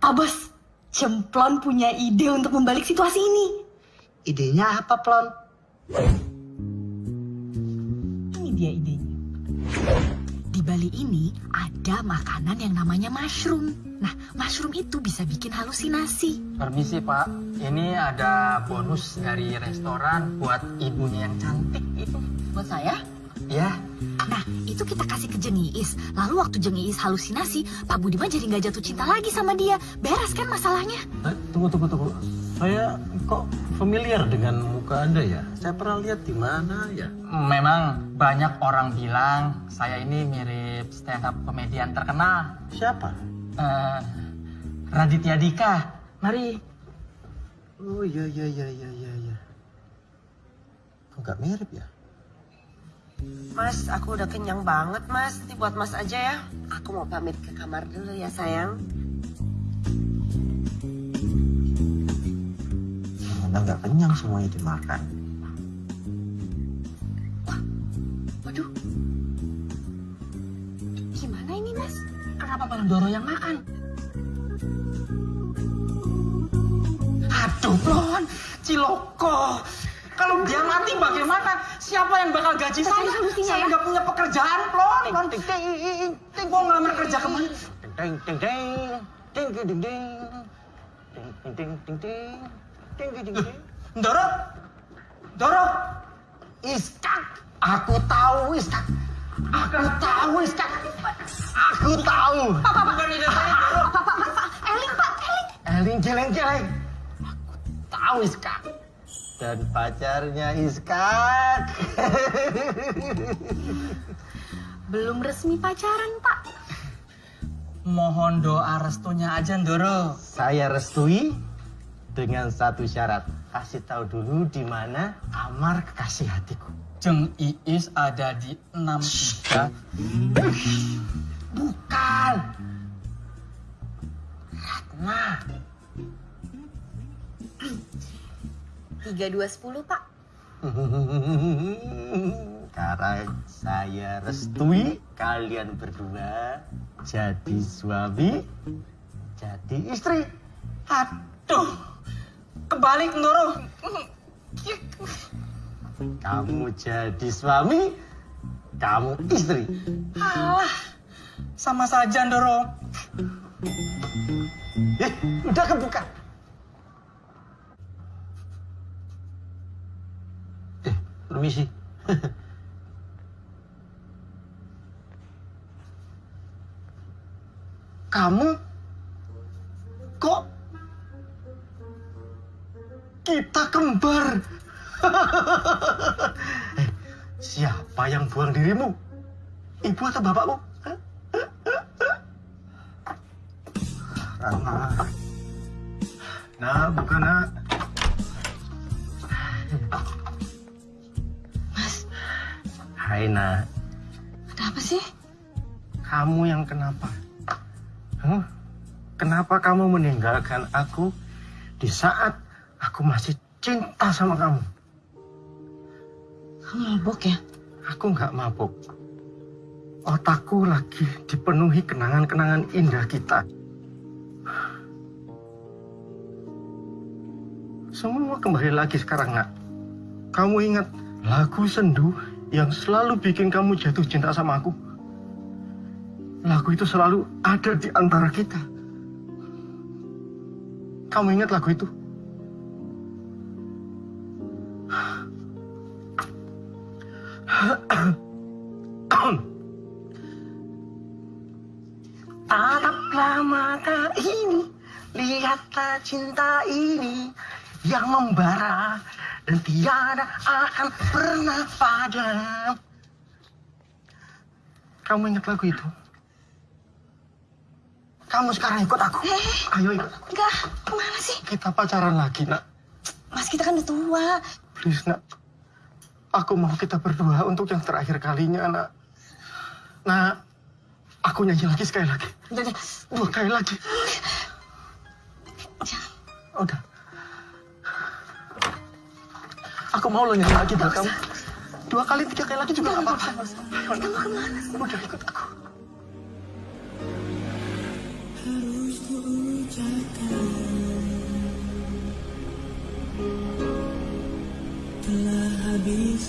Pak Bos, Cemplon punya ide untuk membalik situasi ini. Idenya apa, Plon? Ini dia idenya. Bali ini ada makanan yang namanya mushroom. Nah, mushroom itu bisa bikin halusinasi. Permisi Pak, ini ada bonus dari restoran buat ibunya yang cantik itu. Buat saya? Ya, Nah, itu kita kasih ke Jengiis. Lalu waktu Jengiis halusinasi, Pak Budiman jadi nggak jatuh cinta lagi sama dia. Beres kan masalahnya? Eh, tunggu, tunggu, tunggu. Saya kok familiar dengan muka Anda ya? Saya pernah lihat di mana ya? memang banyak orang bilang saya ini mirip stand up komedian terkenal. Siapa? Eh, Raditya Dika. Mari. Oh iya iya iya iya iya. iya. Kok nggak mirip ya? Mas, aku udah kenyang banget, Mas. Nanti buat Mas aja ya. Aku mau pamit ke kamar dulu ya, sayang. Nggak kenyang semuanya dimakan. Wah, waduh. Gimana ini mas? Kenapa Bang Doro yang makan? Aduh, Blon, Ciloko. Kalau dia mati bagaimana? Siapa yang bakal gaji saya? Saya ya. nggak punya pekerjaan, Blon. Blon, ding, ding, ding. Ngelamar kerja ke mana? Ding, ding, ding. Ding, ding, ding. Ding, ding, ding, ding. Doro. Doro. Iskak. Aku tahu Iskak. Aku tahu Iskak. Aku tahu. Saya, Doro. Pak, Pak, Pak, Pak. Eling, Pak, Eling. Eling jeleng jeleng. Aku tahu Iskak. Dan pacarnya Iskak. Belum resmi pacaran, Pak. Mohon doa restunya aja, Doro. Saya restui dengan satu syarat. Kasih tahu dulu di mana kamar kekasih hatiku. Jeng Iis ada di 63. Bukan. Ratna. 3210, Pak. Sekarang saya restui kalian berdua jadi suami, jadi istri. Aduh. Kebalik, Doro. Kamu jadi suami, kamu istri. Alah. Sama saja, Doro. Eh, udah kebuka. Eh, permisi. Kamu kita kembar? Eh, Siapa yang buang dirimu? Ibu atau bapakmu? Ratna. Nah, bukan nak. Mas, Hai nak, ada apa sih? kamu yang kenapa? Huh? Kenapa kamu meninggalkan aku di saat aku masih cinta sama kamu. Kamu mabok ya? Aku nggak mabuk. Otakku lagi dipenuhi kenangan-kenangan indah kita. Semua kembali lagi sekarang, nak. Kamu ingat lagu sendu yang selalu bikin kamu jatuh cinta sama aku? Lagu itu selalu ada di antara kita. Kamu ingat lagu itu? Cinta ini yang membara dan tiada akan pernah padam. Kamu ingat lagu itu? Kamu sekarang ikut aku. Ayo ikut. Enggak, ke mana sih? Kita pacaran lagi, nak. Mas kita kan udah tua. Please, nak. Aku mau kita berdua untuk yang terakhir kalinya, nak. Nak, aku nyanyi lagi sekali lagi. Dua kali lagi. Udah. Aku mau lo nyanyi lagi buat kamu. Dua kali, tiga kali lagi juga gak apa-apa. Ayo, nak. Udah ikut aku. Mas,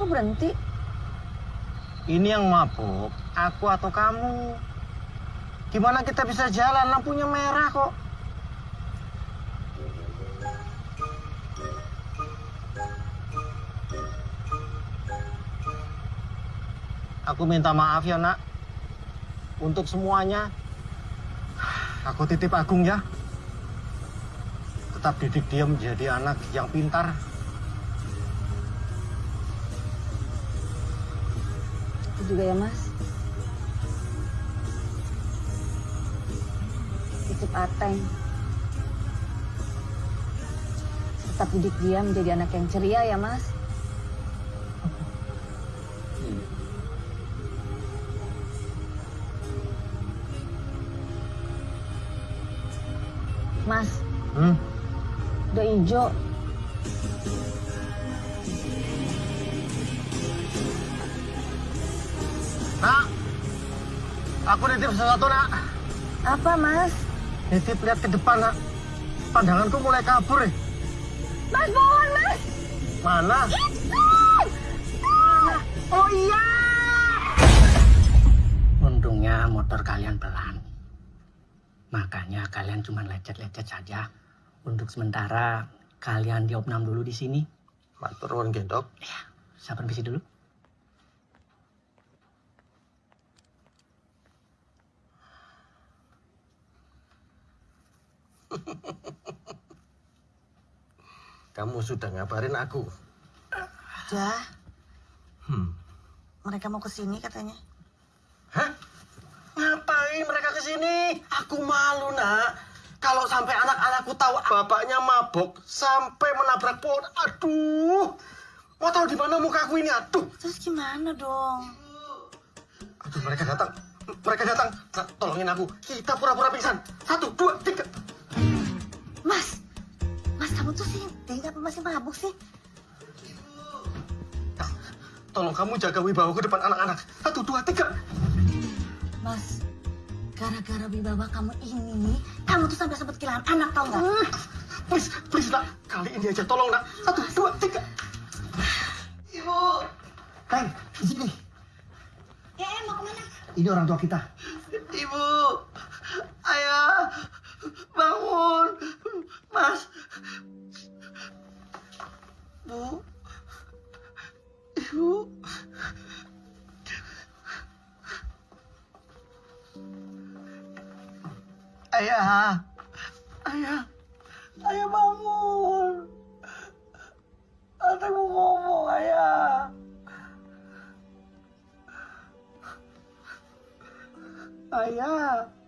kok berhenti? ini yang mabuk, aku atau kamu? Gimana kita bisa jalan? Lampunya merah kok. Aku minta maaf ya, nak. Untuk semuanya. Aku titip Agung ya. Tetap didik dia menjadi anak yang pintar. Juga ya mas. Titip Ateng. Tetap didik dia menjadi anak yang ceria ya mas. Mas, Hmm? udah hijau. Aku nitip sesuatu, nak. Apa mas? Nitip lihat ke depan, nak. Pandanganku mulai kabur, eh. Mas pohon mas! Mana? Oh iya. Untungnya motor kalian pelan. Makanya kalian cuma lecet-lecet saja. Untuk sementara kalian diopnam dulu di sini. Matur nuwun gendok. Saya permisi dulu. Kamu sudah ngabarin aku. Udah, Hmm. mereka mau ke sini katanya. Hah? Ngapain mereka ke sini? Aku malu, nak. Kalau sampai anak-anakku tahu bapaknya mabok sampai menabrak pohon. Aduh. Mau tahu di mana muka aku ini? Aduh. Terus gimana dong? Aduh, mereka datang. Mereka datang. Tolongin aku. Kita pura-pura pingsan. Satu, dua, tiga. Mas, kamu tuh sih apa masih mabuk sih? Tolong kamu jaga wibawa ke depan anak-anak. Satu, dua, tiga. Mas, gara-gara wibawa kamu ini, kamu tuh sampai sempat kehilangan anak tau nggak? Hmm. Please, please, nak. Kali ini aja tolong, nak. Satu, dua, tiga. Ibu. Teng, di sini. Eh, eh, mau ke mana? Ini orang tua kita. Ibu, ayah, Bangun! Mas! Bu! Ibu! Ayah! Ayah! Ayah bangun! Ate mo ngomong, ayah! Ayah!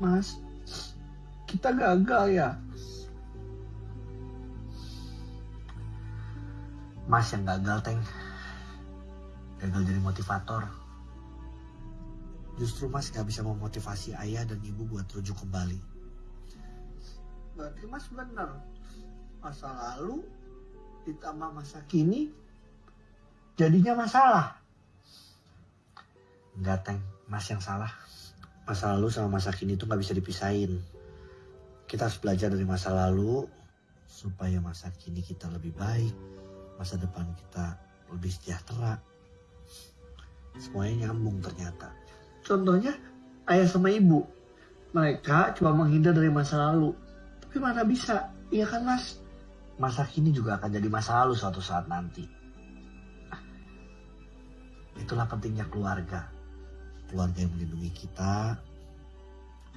Mas, kita gagal ya. Mas yang gagal, Teng. Gagal jadi motivator. Justru Mas gak bisa memotivasi ayah dan ibu buat rujuk kembali. Berarti Mas benar. Masa lalu ditambah masa kini jadinya masalah. Enggak, Teng. Mas yang salah. Masa lalu sama masa kini tuh gak bisa dipisahin. Kita harus belajar dari masa lalu supaya masa kini kita lebih baik. Masa depan kita lebih sejahtera. Semuanya nyambung ternyata. Contohnya ayah sama ibu. Mereka cuma menghindar dari masa lalu. Tapi mana bisa, iya kan mas? Masa kini juga akan jadi masa lalu suatu saat nanti. Itulah pentingnya keluarga. Keluarga yang melindungi kita,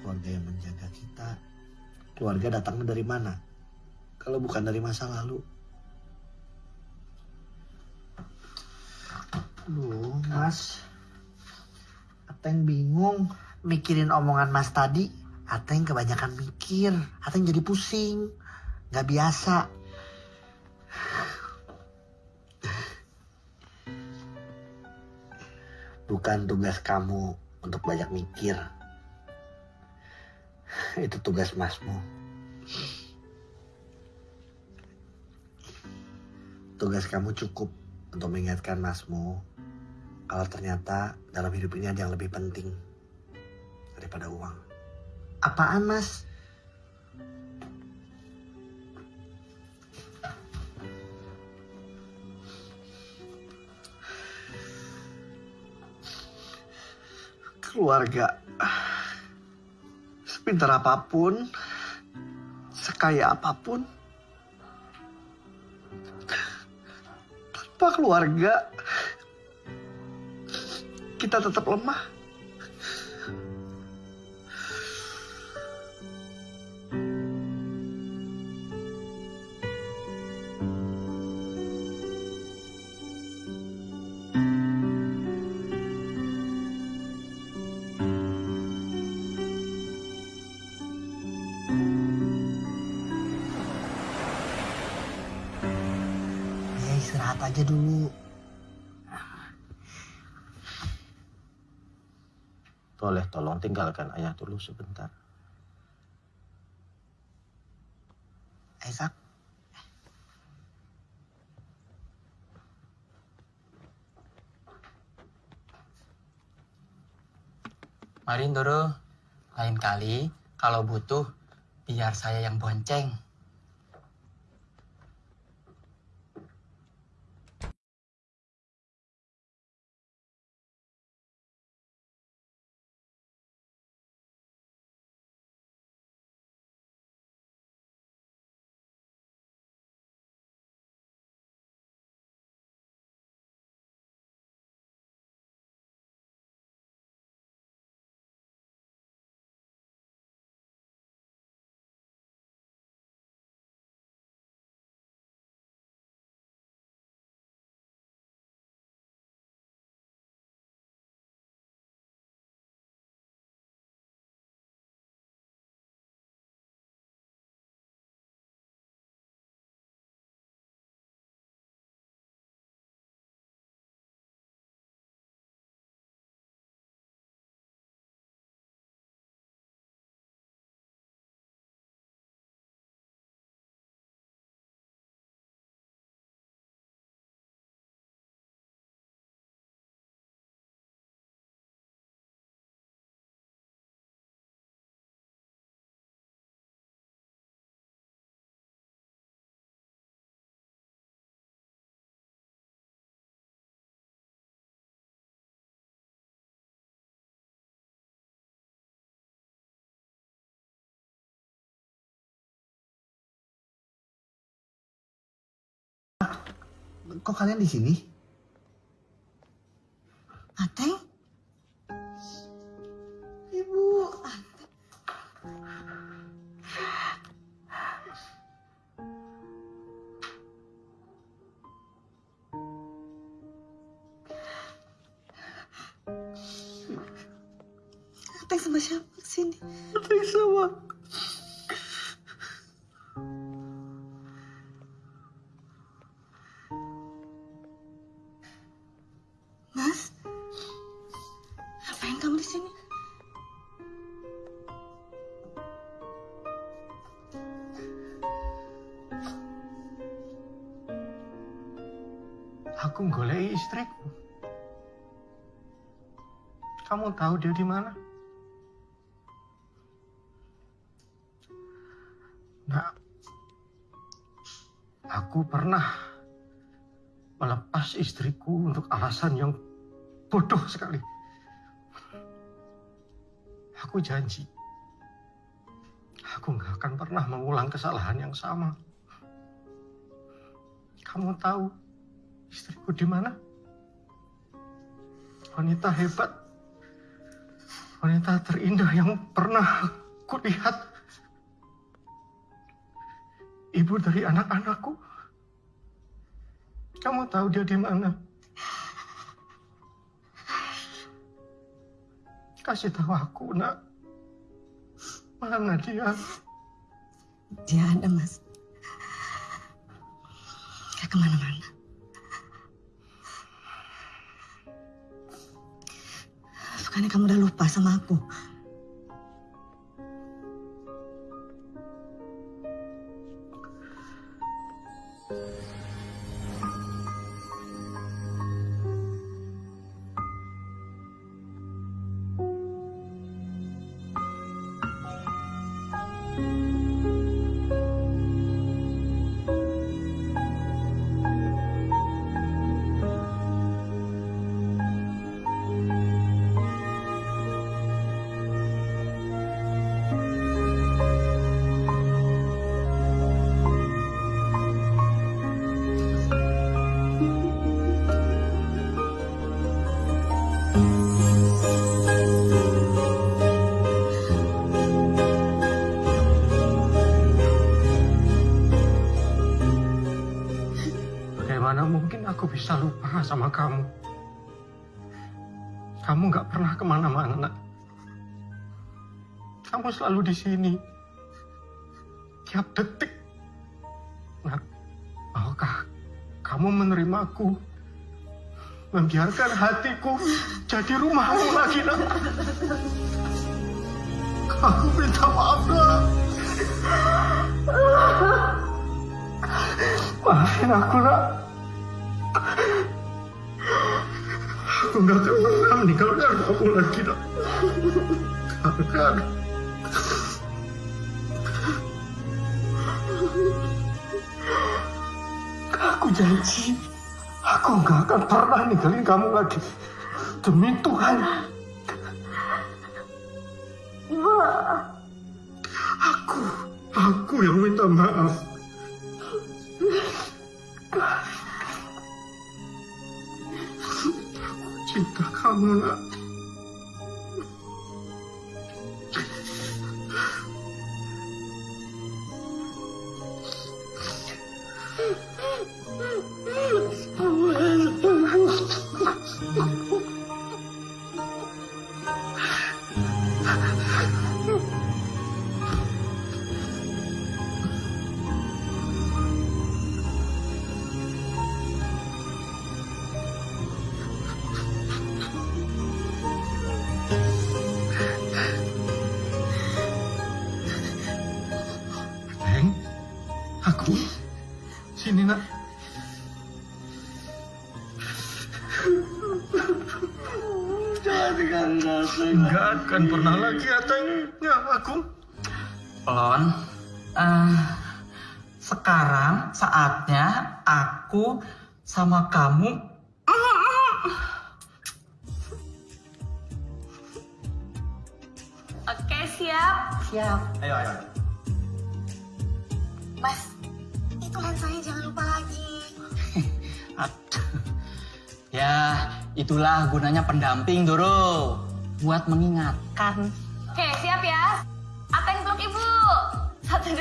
keluarga yang menjaga kita. Keluarga datangnya dari mana? Kalau bukan dari masa lalu. Aduh mas, Ateng bingung mikirin omongan mas tadi. Ateng kebanyakan mikir, Ateng jadi pusing, gak biasa. Bukan tugas kamu untuk banyak mikir. Itu tugas masmu. Tugas kamu cukup untuk mengingatkan masmu kalau ternyata dalam hidup ini ada yang lebih penting daripada uang. Apaan mas? Keluarga. Sepintar apa pun, sekaya apa pun, tanpa keluarga, kita tetap lemah. Tinggalkan ayah dulu sebentar. Esak, Mari Ndoro, lain kali kalau butuh biar saya yang bonceng. Kok kalian di sini? Ateng? Ibu. Ateng sama siapa ke sini? Ateng sama tahu dia di mana? Nah, aku pernah melepas istriku untuk alasan yang bodoh sekali. Aku janji, aku nggak akan pernah mengulang kesalahan yang sama. Kamu tahu istriku di mana? Wanita hebat, wanita terindah yang pernah kulihat. Ibu dari anak-anakku. Kamu tahu dia di mana? Kasih tahu aku, nak. Mana dia? Dia ada, Mas. Gak ke mana-mana. Bukannya kamu udah lupa sama aku? Aku bisa lupa sama kamu? Kamu nggak pernah ke mana-mana, nak. Kamu selalu di sini. Tiap detik. Nak, maukah kamu menerimaku? Membiarkan hatiku jadi rumahmu lagi, nak. Kamu minta maaf, nak. Maafin aku, nak. Aku nggak akan pernah meninggalkan kamu lagi, nak. Akan. Aku janji, aku nggak akan pernah ninggalin kamu lagi. Demi Tuhan. Aku, aku yang minta maaf. Cinta kamu nak. Neng, Enggak akan pernah lagi Ateng. Ya, aku. Lon, eh, sekarang saatnya aku sama kamu Oke, siap. siap. Ayo, ayo. Mas, itu lensanya jangan lupa lagi. Ya, itulah gunanya pendamping, Doro. Buat mengingatkan. Oke, siap ya. Ateng peluk ibu. Satu, dua.